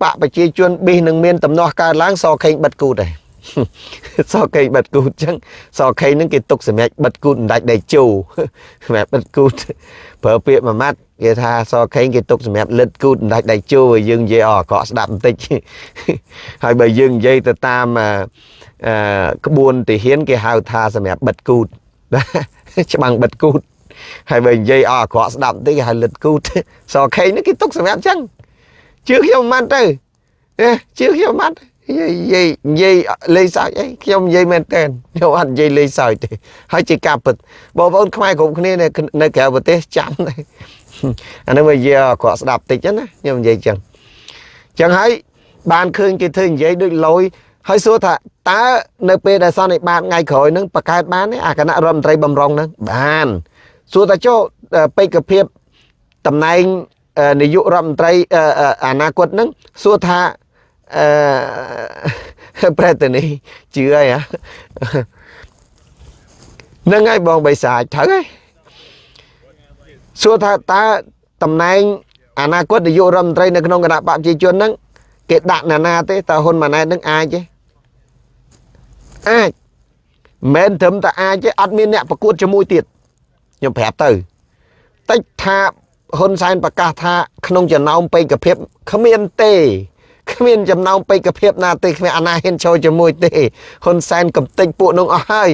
បកប្រជាជនប៊ីសនឹងមានដំណោះកើតឡើងសខេងបិទគូតឯង សកេបិទគូតចឹងសកេនឹងគេទុកសម្រាប់បិទគូតដាច់ដៃជោសម្រាប់បិទគូតប្រើពាក្យមួយម៉ាត់គេថាសកេគេទុកសម្រាប់លិតគូតដាច់ដៃជោឲ្យយើងនិយាយអកកស្ដាប់បន្តិចហើយបើយើងនិយាយទៅតាមអឺក្បួនទាហាន គេហៅថាសម្រាប់បិទគូតច្បាំងបិទគូតហើយបើនិយាយអកកស្ដាប់បន្តិចគេហៅលិតគូតសកេនេះគេទុកសម្រាប់ចឹងជឿខ្ញុំមិនទៅជឿខ្ញុំមិនទៅ និយាយនិយាយលេងសើចអីខ្ញុំនិយាយមែនតើខ្ញុំអត់និយាយលេងសើចទេហើយជាការពិតបងប្អូនខ្មែរគ្រប់គ្នានៅក្រៅប្រទេសចាំដែរអានឹងវានិយាយគាត់ស្ដាប់តិចណាខ្ញុំនិយាយចឹងចឹងហើយបានឃើញគេធ្វើនិយាយដូចលយហើយសួរថាតើនៅពេលដែលសន្និបាតថ្ងៃក្រោយហ្នឹងបង្កើតបានទេអាគណៈរដ្ឋមន្ត្រីបំរុងហ្នឹងបានសួរថាចុះបេក្ខភាពតំណែងនាយករដ្ឋមន្ត្រីអនាគតហ្នឹងសួរថា អឺប្រែតនេះជឿហើយហ្នឹងហើយបងបិសាចត្រូវហើយសួរថាតើតំណែងអនាគតនាយករដ្ឋមន្ត្រីនៅក្នុងគណៈបព្វជិជនហ្នឹងគេដាក់ណានាទេតើហ៊ុនម៉ាណែតនឹងអាចទេអាចមិនត្រឹមតែអាចទេអត់មានអ្នកប្រកួតជាមួយទៀតខ្ញុំប្រាប់ទៅតិចថាហ៊ុនសែនប្រកាសថាក្នុងចំណោមបេក្ខភាពគ្មានទេ គ្មានចំណោមបេក្ខភាពណាទេគ្មានអាណាហ៊ានចូលជាមួយទេហ៊ុនសែនកំតិចពួកនោះអស់ហើយ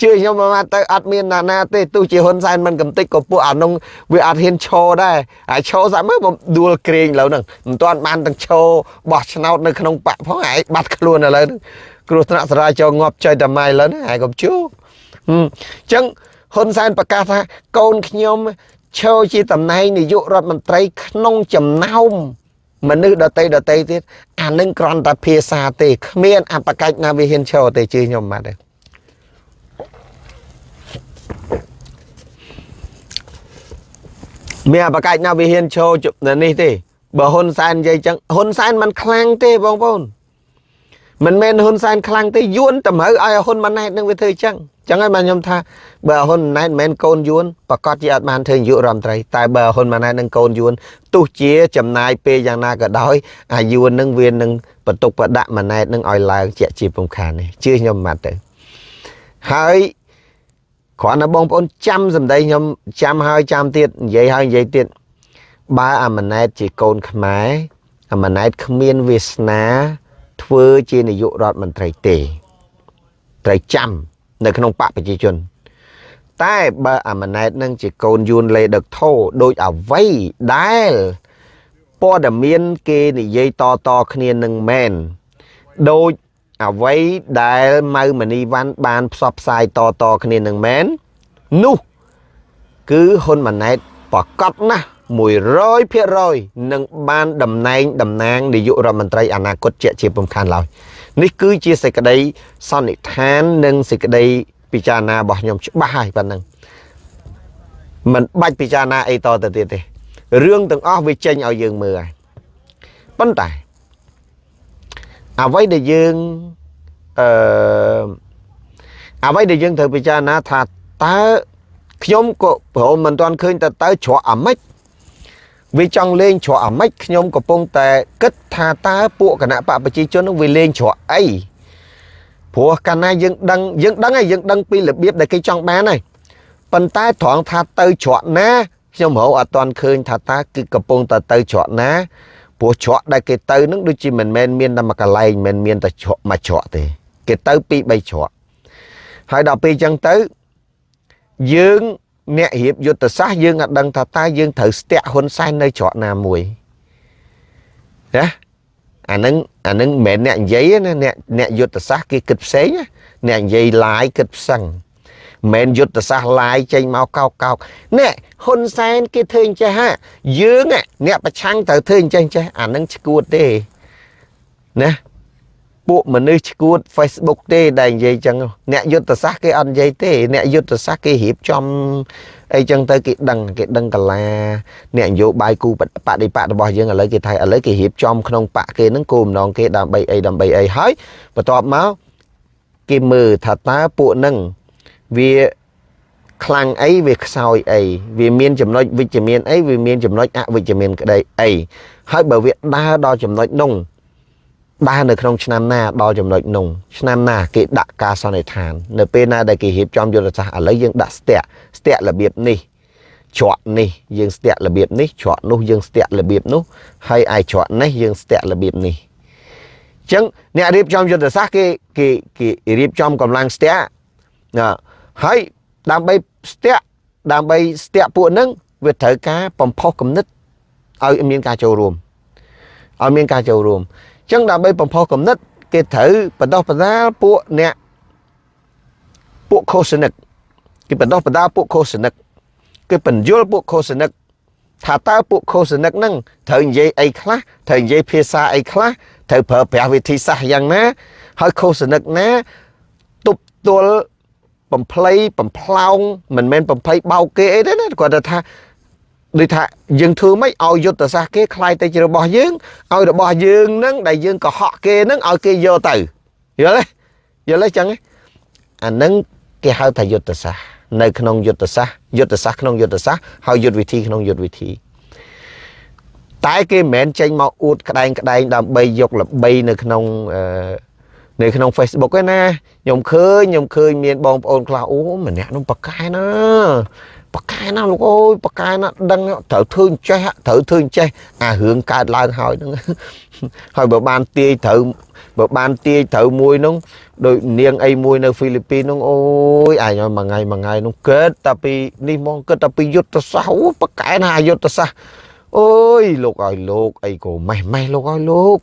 ជឿខ្ញុំមកទៅអត់មានណាណាទេទោះជាហ៊ុនសែនមិនកំតិចក៏ពួកអានោះវាអត់ហ៊ានឈរដែរហើយឈរស្អាមើលបំដួលក្រែងឥឡូវហ្នឹងមិនទាន់បានទាំងឈរបោះឆ្នោតនៅក្នុងបកផងឯងបាត់ខ្លួនឥឡូវហ្នឹងគ្រោះថ្នាក់ចរាចរណ៍ងាប់ចុយតែម៉ៃឥឡូវហ្នឹងឯងកុំជួអញ្ចឹងហ៊ុនសែនប្រកាសថាកូនខ្ញុំឈរជាតំណែងនាយករដ្ឋមន្ត្រីក្នុងចំណោម មនុស្សដតីដតីទៀតអានឹងគ្រាន់តែភាសាទេគ្មានអបកិច្ចណាវាហ៊ានឈរទេជឿខ្ញុំមកទេមានអបកិច្ចណាវាហ៊ានឈរនេះទេបើហ៊ុនសែននិយាយចឹងហ៊ុនសែនមិនខ្លាំងទេបងប្អូន មិនមែនហ៊ុនសែនខ្លាំងទេយួនតម្រូវឲ្យហ៊ុនម៉ាណែតនឹងវាធ្វើចឹងចឹងហើយបានខ្ញុំថាបើហ៊ុនម៉ាណែតមិនមែនកូនយួនប្រកាសជាអត់បានធ្វើនាយករដ្ឋមន្ត្រីតែបើហ៊ុនម៉ាណែតនឹងកូនយួនទោះជាចំណាយពេលយ៉ាងណាក៏ដោយអាយួននឹងវានឹងបន្ទុកបដាក់ម៉ាណែតនឹងឲ្យឡើងជាជាពំខាននេះជឿខ្ញុំមកទៅហើយគ្រាន់តែបងប្អូនចាំសម្ដីខ្ញុំចាំហើយចាំទៀតនិយាយហើយនិយាយទៀតបើអាម៉ាណែតជាកូនខ្មែរអាម៉ាណែតគ្មានវាសនា ធ្វើជានាយករដ្ឋមន្ត្រីទេត្រូវចាំនៅក្នុងបកប្រជាជន តែបើអាម៉ាណែតនឹងជាកូនយួនលេដឹកធោដោយអវ័យដែលព័ត៌មានគេនិយាយតតគ្នានឹងមែនដោយអ្វីដែលម៉ៅមនីវ៉ាន់បានផ្សព្វផ្សាយតតគ្នានឹងមែននោះគឺហ៊ុនម៉ាណែតប្រកាសណាស់ 100%នឹងបានតំណែងតំណាងនាយករដ្ឋមន្ត្រីអនាគតជាជាពំខានឡើយនេះគឺជាសេចក្តីសន្និដ្ឋាននិងសេចក្តីពិចារណារបស់ខ្ញុំច្បាស់ហើយប៉ុណ្ណឹងមិនបាច់ពិចារណាអីតទៅទៀតទេរឿងទាំងអស់វាចេញឲ្យយើងមើលហើយប៉ុន្តែអ្វីដែលយើងអឺអ្វីដែលយើងត្រូវពិចារណាថាតើខ្ញុំក៏ព្រមមិនទាន់ឃើញតើតើច្រកអាម៉េច វាចង់លេងច្រកអាម៉េចខ្ញុំកំពុងតែគិតថាតើពួកគណៈបកប្រជាជននឹងវាលេងច្រកអីព្រោះកាលណាយើងដឹងយើងដឹងហើយយើងដឹងពីរបៀបដែលគេចង់បានហើយប៉ុន្តែត្រង់ថាទៅច្រកណាខ្ញុំរហូតអត់ទាន់ឃើញថាតើគឺកំពុងតែទៅច្រកណាព្រោះច្រកដែលគេទៅនឹងដូចជាមិនមែនមានតែមួយកន្លែងមិនមានតែច្រកមួយច្រកទេ គេទៅពីរបីច្រកហើយដល់ពេលអញ្ចឹងទៅយើង អ្នករៀបយុទ្ធសាស្ត្រយើងអត់ដឹងថាតើយើងត្រូវស្ទាក់ហ៊ុនសែននៅច្រកណាមួយណាអានឹងអានឹងមិនមែនអ្នកនិយាយណាអ្នកអ្នកយុទ្ធសាស្ត្រគេគិតផ្សេងអ្នកនិយាយឡាយគិតផ្សឹងមិនយុទ្ធសាស្ត្រឡាយចេញមកកោកកោកនេះហ៊ុនសែនគេធ្វើអញ្ចេះហាយើងអ្នកប្រឆាំងត្រូវធ្វើអញ្ចេះអញ្ចេះអានឹងឈួតទេណា ពួកមនុស្សឈួត Facebook ទេដែលនិយាយចឹងអ្នកយុទ្ធសាស្ត្រគេអត់និយាយទេ អ្នកយុទ្ធសាស្ត្រគេរៀបចំអីចឹងទៅគេដឹងគេដឹងកលាអ្នកនយោបាយគូបដិបត្តិរបស់យើងឥឡូវគេថាឥឡូវគេរៀបចំក្នុងបកគេនឹងគោលបំណងគេដើម្បីអីដើម្បីអីហើយបន្ទាប់មកគេមើលថាតើពួកនឹងវាខ្លាំងអីវាខ្សោយអីវាមានចំណុចវិជ្ជមានអីវាមានចំណុចអវិជ្ជមានក្តីអីហើយបើវាដើរដល់ចំណុចនោះ ដើរនៅក្នុងឆ្នាំណាដល់ចំណុចនោះឆ្នាំណាគេដាក់ការសន្និដ្ឋាន នៅពេលណាដែលគេរៀបចំយុទ្ធសាស្ត្រឥឡូវយើងដាក់ស្ទាក់ស្ទាក់របៀបនេះច្រកនេះយើងស្ទាក់របៀបនេះច្រកនោះយើងស្ទាក់របៀបនោះហើយឯច្រកនេះយើងស្ទាក់របៀបនេះអញ្ចឹងអ្នករៀបចំយុទ្ធសាស្ត្រគេគេគេរៀបចំកម្លាំងស្ទាក់ណាហើយដើម្បីស្ទាក់ដើម្បីស្ទាក់ពួកហ្នឹងវាត្រូវការបំផុសគំនិតឲ្យមានការចូលរួមឲ្យមានការចូលរួមអញ្ចឹងដើម្បីបំផុសគំនិត គេត្រូវបដោះបដាលពួកអ្នកពួកខុសនិកគេបដោះបដាលពួកខុសនិកគេបញ្យល់ពួកខុសនិកថាតើពួកខុសនិកហ្នឹងត្រូវនិយាយអីខ្លះត្រូវនិយាយភាសាអីខ្លះត្រូវប្រើប្រាស់វិធីសាស្ត្រយ៉ាងណា ហើយខុសនិកណាទប់ទល់បំភ្លៃបំផ្លោងមិនមែនបំភ័យបោកគេអីទេណាគាត់ថា ដូចថាយើងធ្វើម៉េចឲ្យយុទ្ធសាស្ត្រគេคล้ายទៅជារបស់យើងឲ្យរបស់យើងនឹងដែលយើងកុហកគេនឹងឲ្យគេយកទៅយល់ទេយល់ទេចឹងអានឹងគេហៅថាយុទ្ធសាស្ត្រនៅក្នុងយុទ្ធសាស្ត្រយុទ្ធសាស្ត្រក្នុងយុទ្ធសាស្ត្រហើយយុទ្ធវិធីក្នុងយុទ្ធវិធីតែគេមិនមែនចេញមកអួតក្តែងក្តែងដើម្បីយកល្បីនៅក្នុងអឺនៅក្នុង Facebook ឯណាខ្ញុំឃើញខ្ញុំឃើញមានបងប្អូនខ្លះអូម្នាក់នោះប៉កែណា ប៉កែណាលោកអើយប៉កែណាដឹងត្រូវធ្វើអញ្ចេះត្រូវធ្វើអញ្ចេះអារឿងកើតឡើងហើយហ្នឹងហើយបើបានទាយត្រូវបើបានទាយត្រូវមួយនោះដោយនាងអីមួយនៅហ្វីលីពីននោះអូយអញឲ្យមួយថ្ងៃមួយថ្ងៃនោះគិតតែពីនេះមកគិតតែពីយុទ្ធសាស្ត្រអូប៉កែណាយុទ្ធសាស្ត្រអូយលោកឲ្យលោកអីក៏ម៉េះម៉េះលោកឲ្យលោក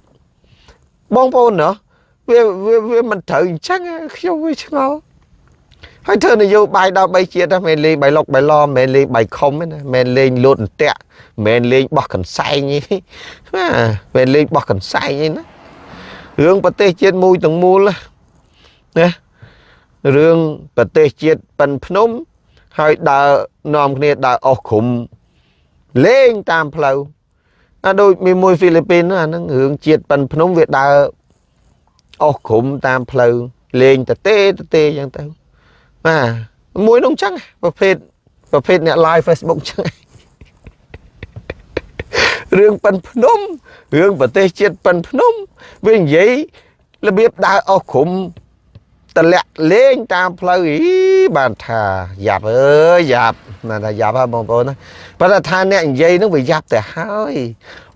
បងប្អូនណាវាវាវាមិនត្រូវអញ្ចឹងខ្ញុំវាឆ្ងល់ ហើយធ្វើនយោបាយដល់3ជាតិហ្នឹងមិនលេងបៃលុកបៃឡមិនមែនលេងបៃខុំទេណាមិនលេងលូតអន្ទាក់មិនមែនលេងបោះកន្សែងទេណាមិនលេងបោះកន្សែងទេណារឿងប្រទេសជាតិមួយទាំងមូលណារឿងប្រទេសជាតិប៉ិនភ្នំហើយដើរនាំគ្នាដើរអស់ក្រុមលេងតាមផ្លូវអាដូចមានមួយហ្វីលីពីនអាហ្នឹងរឿងជាតិប៉ិនភ្នំវាដើរអស់ក្រុមតាមផ្លូវលេងតទេតទេអញ្ចឹងទៅ បាទមួយនោះអញ្ចឹងប្រភេទប្រភេទអ្នក live Facebook អញ្ចឹងរឿងប៉ិនភ្នំរឿងប្រទេសជាតិប៉ិនភ្នំវានិយាយរបៀបដើរអស់ក្រុមតតម្លាក់លេងតាមផ្លូវអីបានថាយ៉ាប់អើយយ៉ាប់ណាថាយ៉ាប់ហ่าបងប្អូនណាប៉ុន្តែថាអ្នកនិយាយនឹងវាយ៉ាប់ទៅហើយ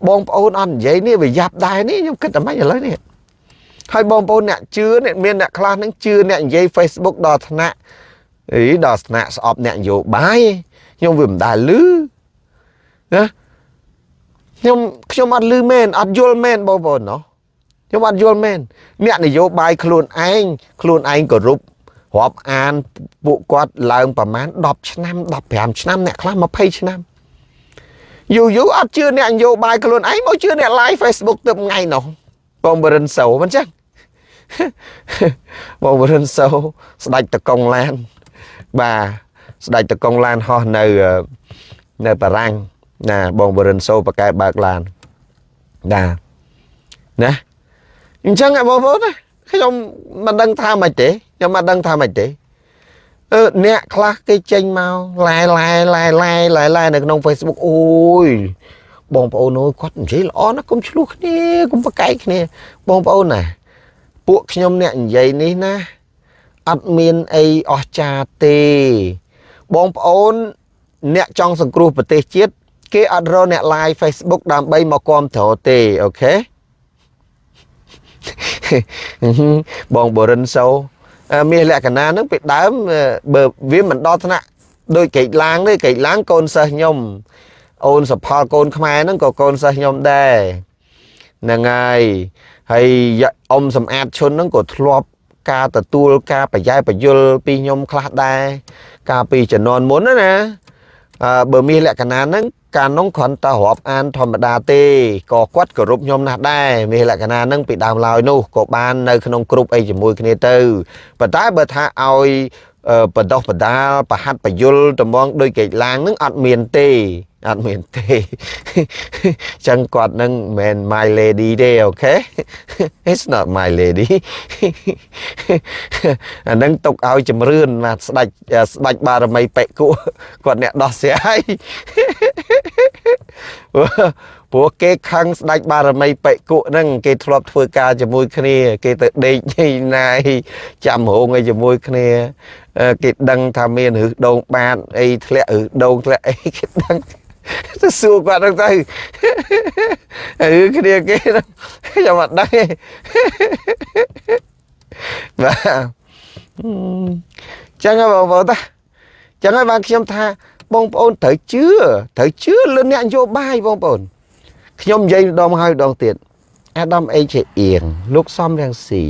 បងប្អូនអត់និយាយនេះវាយ៉ាប់ដែរនេះខ្ញុំគិតតែមិនឥឡូវនេះ ហើយបងប្អូនអ្នកជឿអ្នកមានអ្នកខ្លះនឹងជឿអ្នកនិយាយ Facebook ដល់ថ្នាក់អីដល់ថ្នាក់ស្អប់អ្នកនយោបាយខ្ញុំវាមិនដែលលឺណាខ្ញុំខ្ញុំអត់លឺមែនអត់យល់មែនបងប្អូនណោះខ្ញុំអត់យល់មែនអ្នកនយោបាយខ្លួនឯងខ្លួនឯងគោរពរាប់អានពួកគាត់ឡើងប្រមាណ10ឆ្នាំ15ឆ្នាំអ្នកខ្លះ20ឆ្នាំយូរយូរអត់ជឿអ្នកនយោបាយខ្លួនឯងមកជឿអ្នក live Facebook ទៅថ្ងៃនោះបងបរិនសោមិនចឹង បងបរិនសោស្ដាច់តកុងឡាន បាទស្ដេចតកងឡានហោះនៅនៅបារាំងណាបងបរិនសូបកែបើកឡានណាណាអញ្ចឹងបងប្អូនណាខ្ញុំមិនដឹងថាម៉េចទេខ្ញុំមិនដឹងថាម៉េចទេអឺអ្នកខ្លះគេចេញមកឡែឡែឡែឡែឡែឡែនៅក្នុង Facebook អូយបងប្អូនអើយគាត់និយាយល្អណាស់កុំឆ្លោះគ្នាកុំប្រកែកគ្នាបងប្អូនណា ពួកខ្ញុំអ្នកនិយាយនេះណាអត់មានអីអស្ចារ្យទេ បងប្អូន អ្នកចង់សង្គ្រោះប្រទេសជាតិគេអត់រកអ្នក live Facebook ដើម្បីមកគ្រប់គ្រងទេអូខេបងបរិនសូមានលក្ខណៈហ្នឹងពីដើមបើវាមិនដល់ថ្នាក់ដូចកេកឡាងទេកេកឡាងកូនសិស្សខ្ញុំអូនសផលកូនខ្មែរហ្នឹងក៏កូនសិស្សខ្ញុំដែរហ្នឹងហើយ ហើយអ៊ំសំអាតឈុនហ្នឹងក៏ធ្លាប់ការទទួលការប្រយ៉ែប្រយល់ពីខ្ញុំខ្លះដែរកាលពីជំនាន់មុនណាអឺបើមានលក្ខណៈហ្នឹងកាលនោះគ្រាន់តែរាប់អានធម្មតាទេក៏គាត់គោរពខ្ញុំណាស់ដែរមានលក្ខណៈហ្នឹងពីដើមឡើយនោះក៏បាននៅក្នុងក្រុមអីជាមួយគ្នាទៅប៉ុន្តែបើថាឲ្យបដោះបដាលប្រហាត់បយលតំងដោយកេកឡាងនឹងអត់មានទេ អត់មានទេចឹងគាត់នឹងមិន my lady ទេអូខេ It's not my lady អានឹងទុកឲ្យជំរឿនណាស្ដាច់ស្ដាច់បារមីបេគុគាត់អ្នកដោះស្រាយព្រោះគេខឹងស្ដាច់បារមីបេគុហ្នឹងគេធ្លាប់ធ្វើការជាមួយគ្នា គេទៅដេកញីណាយចាំរោងអីជាមួយគ្នាគេដឹងថាមានរឹសដងបាតអីធ្លាក់រឹសដងធ្លាក់អីគេដឹង ទៅសួរគាត់ហ្នឹងទៅឬគ្នាគេខ្ញុំអត់ដឹងទេបាទចឹងហើយបងប្អូនតាចឹងហើយបានខ្ញុំថាបងប្អូនត្រូវជឿត្រូវជឿលើអ្នកនយោបាយបងប្អូនខ្ញុំនិយាយម្ដងហើយម្ដងទៀតអាដាមអេជាអៀងលោកសំរាំងស៊ី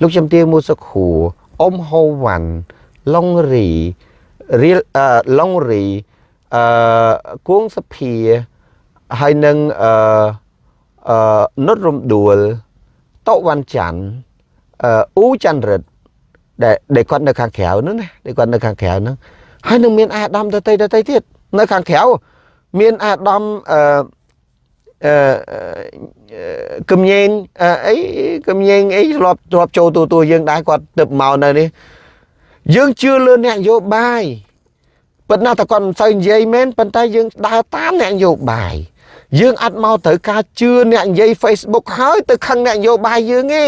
លោកជំទាវមូសុខួរអ៊ំហូវ៉ាន់ឡុងរីរៀលអឺឡុងរី អឺគួងសភាហើយនឹងអឺអឺនុតរំដួលតវ៉ាន់ច័ន្ទអឺអ៊ូច័ន្ទរិទ្ធដែលដែលគាត់នៅខាងក្រៅហ្នឹងណាដែលគាត់នៅខាងក្រៅហ្នឹងហើយនឹងមានអាដាមទៅទៅទៅទៀតនៅខាងក្រៅមានអាដាមអឺអឺគំញែងអីគំញែងអីធ្លាប់ធ្លាប់ចូលទូទួយើងដែរគាត់ទៅមកនៅនេះយើងជឿលើអ្នកនយោបាយ ប៉ុន្តែតែគាត់មិនសូវនិយាយមែនប៉ុន្តែយើងដើរតាមអ្នកនយោបាយយើងអត់មកត្រូវការជឿអ្នកនិយាយ Facebook ហើយទៅខឹងអ្នកនយោបាយយើងទេ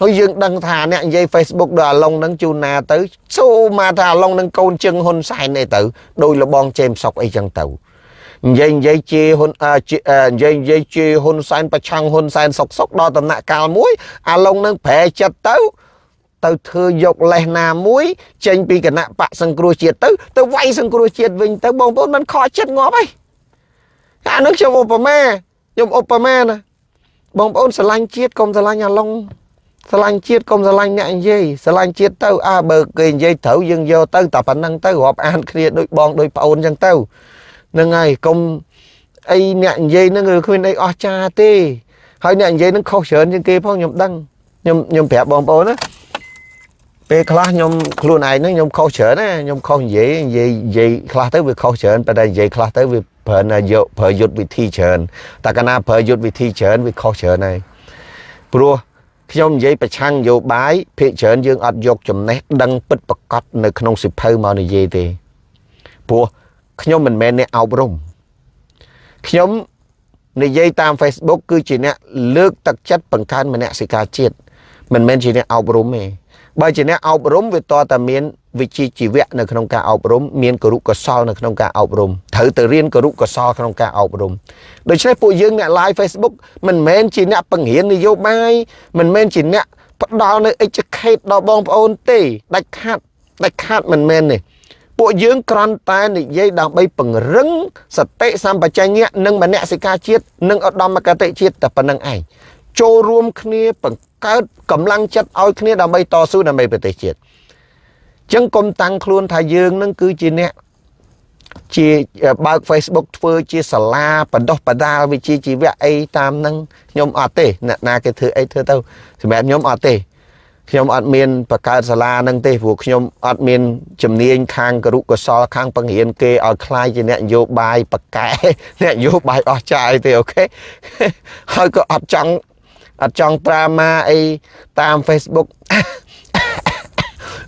ហើយយើងដឹងថាអ្នកនិយាយ Facebook ដល់អាឡុងនឹងជូនណាទៅសូមកថាអាឡុងនឹងកូនជឹងហ៊ុនសែនទេទៅដោយលបងជេមសុកអីចឹងទៅនិយាយនិយាយជាហ៊ុននិយាយនិយាយជាហ៊ុនសែនប្រឆាំងហ៊ុនសែនសុកសុកដល់ដំណាក់កាលមួយអាឡុងនឹងប្រែចិត្តទៅ ទៅធ្វើយកលេសណាមួយចេញពីគណៈបកសង្គ្រោះជាតិទៅទៅវាយសង្គ្រោះជាតិវិញទៅបងប្អូនមិនខកចិត្តងាប់ហើយអានោះខ្ញុំឧបមាខ្ញុំឧបមាណាបងប្អូនស្រឡាញ់ជាតិកុំស្រឡាញ់អាឡុងស្រឡាញ់ជាតិកុំស្រឡាញ់អ្នកនិយាយស្រឡាញ់ជាតិទៅអើបើគេនិយាយត្រូវយើងយកទៅតែប៉ុណ្្នឹងទៅរាប់អានគ្នាដូចបងដូចប្អូនអញ្ចឹងទៅហ្នឹងហើយកុំអីអ្នកនិយាយហ្នឹងគឺគ្មានអីអស្ចារ្យទេហើយអ្នកនិយាយហ្នឹងខុសច្រើនជាងគេផងខ្ញុំដឹងខ្ញុំខ្ញុំប្រាប់បងប្អូនណា ពេលខ្លះខ្ញុំខ្លួនឯងហ្នឹងខ្ញុំខុសច្រើនណាខ្ញុំខុសនិយាយនិយាយនិយាយខ្លះទៅវាខុសច្រើនប៉ុន្តែនិយាយខ្លះទៅវាប្រើណាយកប្រើយុទ្ធវិធីច្រើនតែកាលណាប្រើយុទ្ធវិធីច្រើនវាខុសច្រើនហើយព្រោះខ្ញុំនិយាយប្រឆាំងនយោបាយភាគច្រើនយើងអត់យកចំណេះដឹងពិតប្រកបនៅក្នុងសិភៅមកនិយាយទេព្រោះខ្ញុំមិនមែនអ្នកអប់រំខ្ញុំនិយាយតាម Facebook គឺជាអ្នកលើកទឹកចិត្តបង្កើនមនសិការជាតិមិនមែនជាអ្នកអប់រំទេ បើជាអ្នកអប់រំវាតតែមានវិជ្ជាជីវៈនៅក្នុងការអប់រំមានគរុកុសលនៅក្នុងការអប់រំត្រូវទៅរៀនគរុកុសលក្នុងការអប់រំដូច្នេះពួកយើងអ្នក live Facebook មិនមែនជាអ្នកបង្រៀននយោបាយមិនមែនជាអ្នកផ្ដល់នៅ educate ដល់បងប្អូនទេដាច់ខាត់ដាច់ខាត់មិនមែនទេពួកយើងគ្រាន់តែនិយាយដើម្បីពង្រឹងសតិសម្បជញ្ញៈនិងមនសិការជាតិនិងឧត្តមគតិជាតិតែប៉ុណ្្នឹងឯងចូលរួមគ្នាបង្កើតកម្លាំងចិត្តឲ្យគ្នាដើម្បីតស៊ូដើម្បីប្រទេសជាតិចឹងកុំតាំងខ្លួនថាយើងនឹងគឺជាអ្នកជាបើក Facebook ធ្វើជាសាលាបណ្ដោះបណ្ដាលវិជ្ជាជីវៈអីតាមនឹងខ្ញុំអត់ទេអ្នកណាគេធ្វើអីធ្វើទៅសម្រាប់ខ្ញុំអត់ទេខ្ញុំអត់មានបង្កើតសាលានឹងទេព្រោះខ្ញុំអត់មានជំនាញខាងគរុកុសលខាងបង្រៀនគេឲ្យខ្លាយជាអ្នកនយោបាយបកែអ្នកនយោបាយអស់ចាយទេអូខេហើយក៏អត់ចង់ អត់ចង់ត្រាម៉ាអីតាម Facebook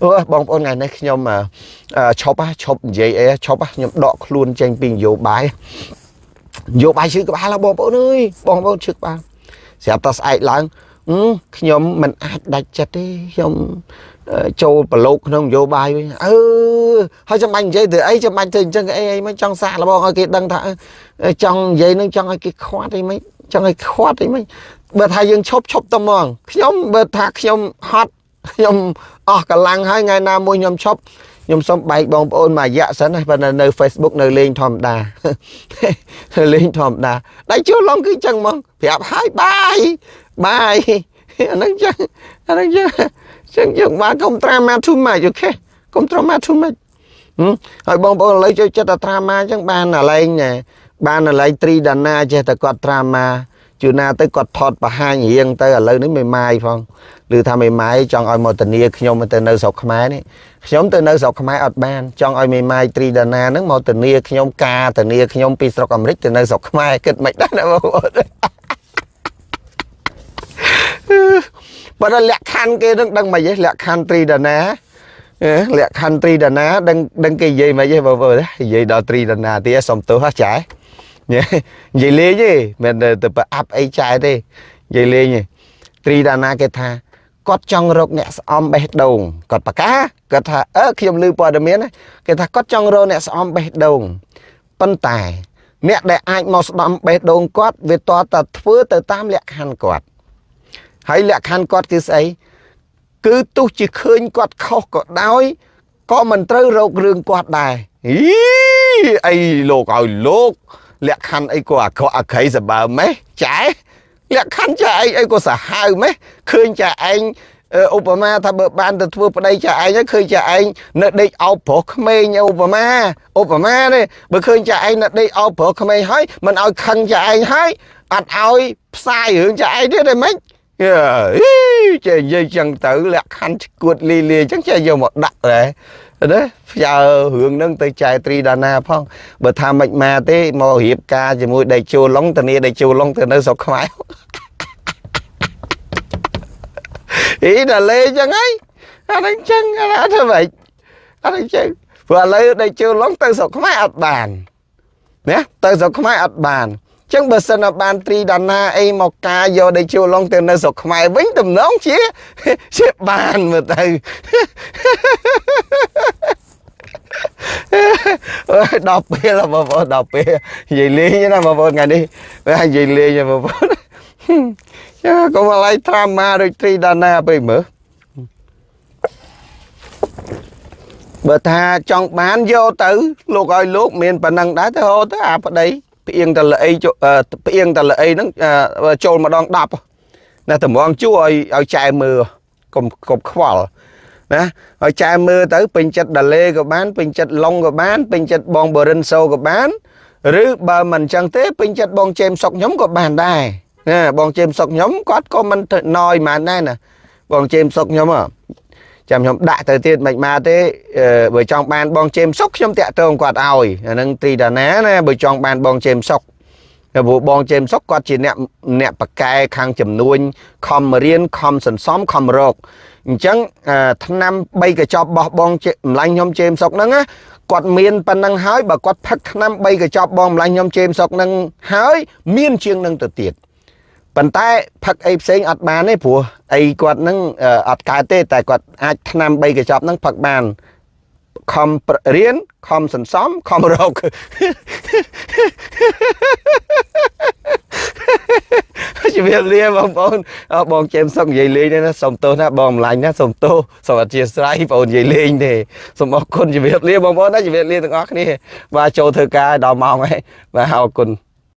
អូបងប្អូនថ្ងៃនេះខ្ញុំឈប់ឈប់និយាយអីឈប់ខ្ញុំដកខ្លួនចេញពីនយោបាយនយោបាយឈឺក្បាលបងប្អូនអើយបងប្អូនឈឺក្បាលស្រាប់តែស្អែកឡើងខ្ញុំមិនអាចដាច់ចិត្តទេខ្ញុំចូលប្រឡូកក្នុងនយោបាយវិញអឺហើយចាំបាច់និយាយទៅអីចាំបាច់ធ្វើអញ្ចឹងអីអីមិនចង់សាកល្បងឲ្យគេដឹងថាចង់និយាយនឹងចង់ឲ្យគេខ្វាត់អីមិនចង់ឲ្យខ្វាត់អីមិន បើថាយើងឈប់ឈប់ទៅហ្មងខ្ញុំបើថាខ្ញុំហត់ខ្ញុំអស់កម្លាំងហើយថ្ងៃណាមួយខ្ញុំឈប់ខ្ញុំសុំបែកបងប្អូនមួយរយៈសិនហើយប៉ុន្តែនៅ Facebook នៅលេងធម្មតាលេងធម្មតាដៃជួឡងគឺចឹងហ្មងប្រាប់ហើយបាយបាយអាហ្នឹងចឹងអាហ្នឹងចឹងចឹងយើងបាទកុំត្រាម៉ា too much អូខេកុំត្រាម៉ា too much ហើយបងប្អូនឥឡូវចូលចិត្តតែត្រាម៉ាចឹងបានអាឡែងបានអាឡែងត្រីដាណាចេះតែគាត់ត្រាម៉ា ជួនណាទៅគាត់ថតបង្ហាញរៀងទៅឥឡូវនេះមិនម៉ាយផងឬថាមេម៉ាយចង់ឲ្យមកធានាខ្ញុំទៅនៅស្រុកខ្មែរនេះខ្ញុំទៅនៅស្រុកខ្មែរអត់បានចង់ឲ្យមេម៉ាយត្រីដាណាហ្នឹងមកធានាខ្ញុំការធានាខ្ញុំពីស្រុកអាមេរិកទៅនៅស្រុកខ្មែរគិតមិនដែរណាបងប្អូនបើដល់លក្ខខណ្ឌគេនឹងដឹងមិនទេលក្ខខណ្ឌត្រីដាណាលក្ខខណ្ឌត្រីដាណាដឹងដឹងគេនិយាយមិនទេបងប្អូននិយាយដល់ត្រីដាណាទៀតសុំទោសហ៎ចា និយាយលេងទេមិនទៅប្រអាប់អីចែទេនិយាយលេងទេត្រីដាណាគេថាគាត់ចង់រកអ្នកស្អំបេះដូងគាត់ប្រកាគាត់ថាអឺខ្ញុំឮព័ត៌មានគេថាគាត់ចង់រកអ្នកស្អំបេះដូងប៉ុន្តែអ្នកដែលអាចមកស្ដំបេះដូងគាត់វាតតតែធ្វើទៅតាមលក្ខខណ្ឌគាត់ហើយលក្ខខណ្ឌគាត់គឺស្អីគឺទោះជាឃើញគាត់ខុសក៏ដោយក៏មិនត្រូវរករឿងគាត់ដែរអីអីលោកឲ្យលោក លក្ខខណ្ឌអីក៏អាក្រក់អាក្រៃសបើម៉េះចែលក្ខខណ្ឌចាឯងអីក៏សាហាវម៉េះឃើញចាឯងឧបមាថាបើបានទៅធ្វើប្តីចាឯងឃើញចាឯងនៅដេកអោបប្រុសក្មេងឧបមាឧបមាទេបើឃើញចាឯងនៅដេកអោបប្រុសក្មេងហើយមិនឲ្យខឹងចាឯងហើយអត់ឲ្យផ្សាយរឿងចាឯងទៀតទេម៉េចចេះនិយាយចឹងទៅលក្ខខណ្ឌឈួតលីលីចឹងចេះយកមកដាក់ដែរ ណាផ្ញើរឿងហ្នឹងទៅចែត្រីដាណាផងបើថាមិនមកទេមករៀបការជាមួយដៃជូឡុងតានីដៃជូឡុងទៅនៅស្រុកខ្មែរអីដល់លេចឹងហីអាហ្នឹងចឹងអាធ្វើម៉េចអាហ្នឹងចឹងព្រោះឥឡូវដៃជូឡុងទៅស្រុកខ្មែរអត់បានណាទៅស្រុកខ្មែរអត់បាន ចឹងបើសិនបានត្រីដាណាអីមកការយកដេជូឡុងទៅនៅស្រុកខ្មែរវិញតំណងជាជាបានមើលទៅអើយដល់ពេលបងប្អូនដល់ពេលនិយាយលេងណាបងប្អូនថ្ងៃនេះនិយាយលេងបងប្អូនចាកុំឡៃត្រាម៉ាដូចត្រីដាណាពេកមើលបើថាចង់បានយកទៅលោកឲ្យលោកមានប៉ុណ្ណឹងដែរទៅហូតទៅអាប្តី ផ្អៀងតលអីផ្អៀងតលអីហ្នឹងចូលម្ដង10ណាតម្រងជួឲ្យឲ្យចែមើលកុំកុំខ្វល់ណាឲ្យចែមើលទៅពេញចិត្តដាលេក៏បានពេញចិត្តឡុងក៏បានពេញចិត្តបងបរិនសូក៏បានឬបើមិនអញ្ចឹងទេពេញចិត្តបងជេមសុកខ្ញុំក៏បានដែរណាបងជេមសុកខ្ញុំគាត់ក៏មិនណយហ្មងដែរណាបងជេមសុកខ្ញុំ ចាំខ្ញុំដាក់ទៅទៀតមិនមកទេបើចង់បានបងជេមសុកខ្ញុំតាក់ទងគាត់ឲ្យអានឹងត្រីដាណាណាបើចង់បានបងជេមសុកព្រោះបងជេមសុកគាត់ជាអ្នកអ្នកបកែខាងចំនួនខំរៀនខំសន្សំខំរកអញ្ចឹងឆ្នាំ3កញ្ចប់បោះបងម្លាញ់ខ្ញុំជេមសុកហ្នឹងណាគាត់មានប៉ុណ្ណឹងហើយបើគាត់ផឹកឆ្នាំ3កញ្ចប់បងម្លាញ់ខ្ញុំជេមសុកហ្នឹងហើយមានជាងនឹងទៅទៀត ប៉ុន្តែផឹកអីផ្សេងអត់បានទេព្រោះអីគាត់ហ្នឹងអឺអត់កើតទេ តែគាត់អាចឆ្នាំ3កញ្ចប់ហ្នឹងផឹកបានខំប្ររៀនខំសន្សំខំរកជំរាបលាបងប្អូនអឺបងជេមសុកនិយាយលេងទេណាសុំទោសណាបងម្លាញ់ណាសុំទោសសូមអធិស្ឋានបងប្អូននិយាយលេងទេសូមអរគុណជំរាបលាបងប្អូនណាជំរាបលាទាំងអស់គ្នាបាទចូលធ្វើការដល់ម៉ោងហើយបាទអរគុណ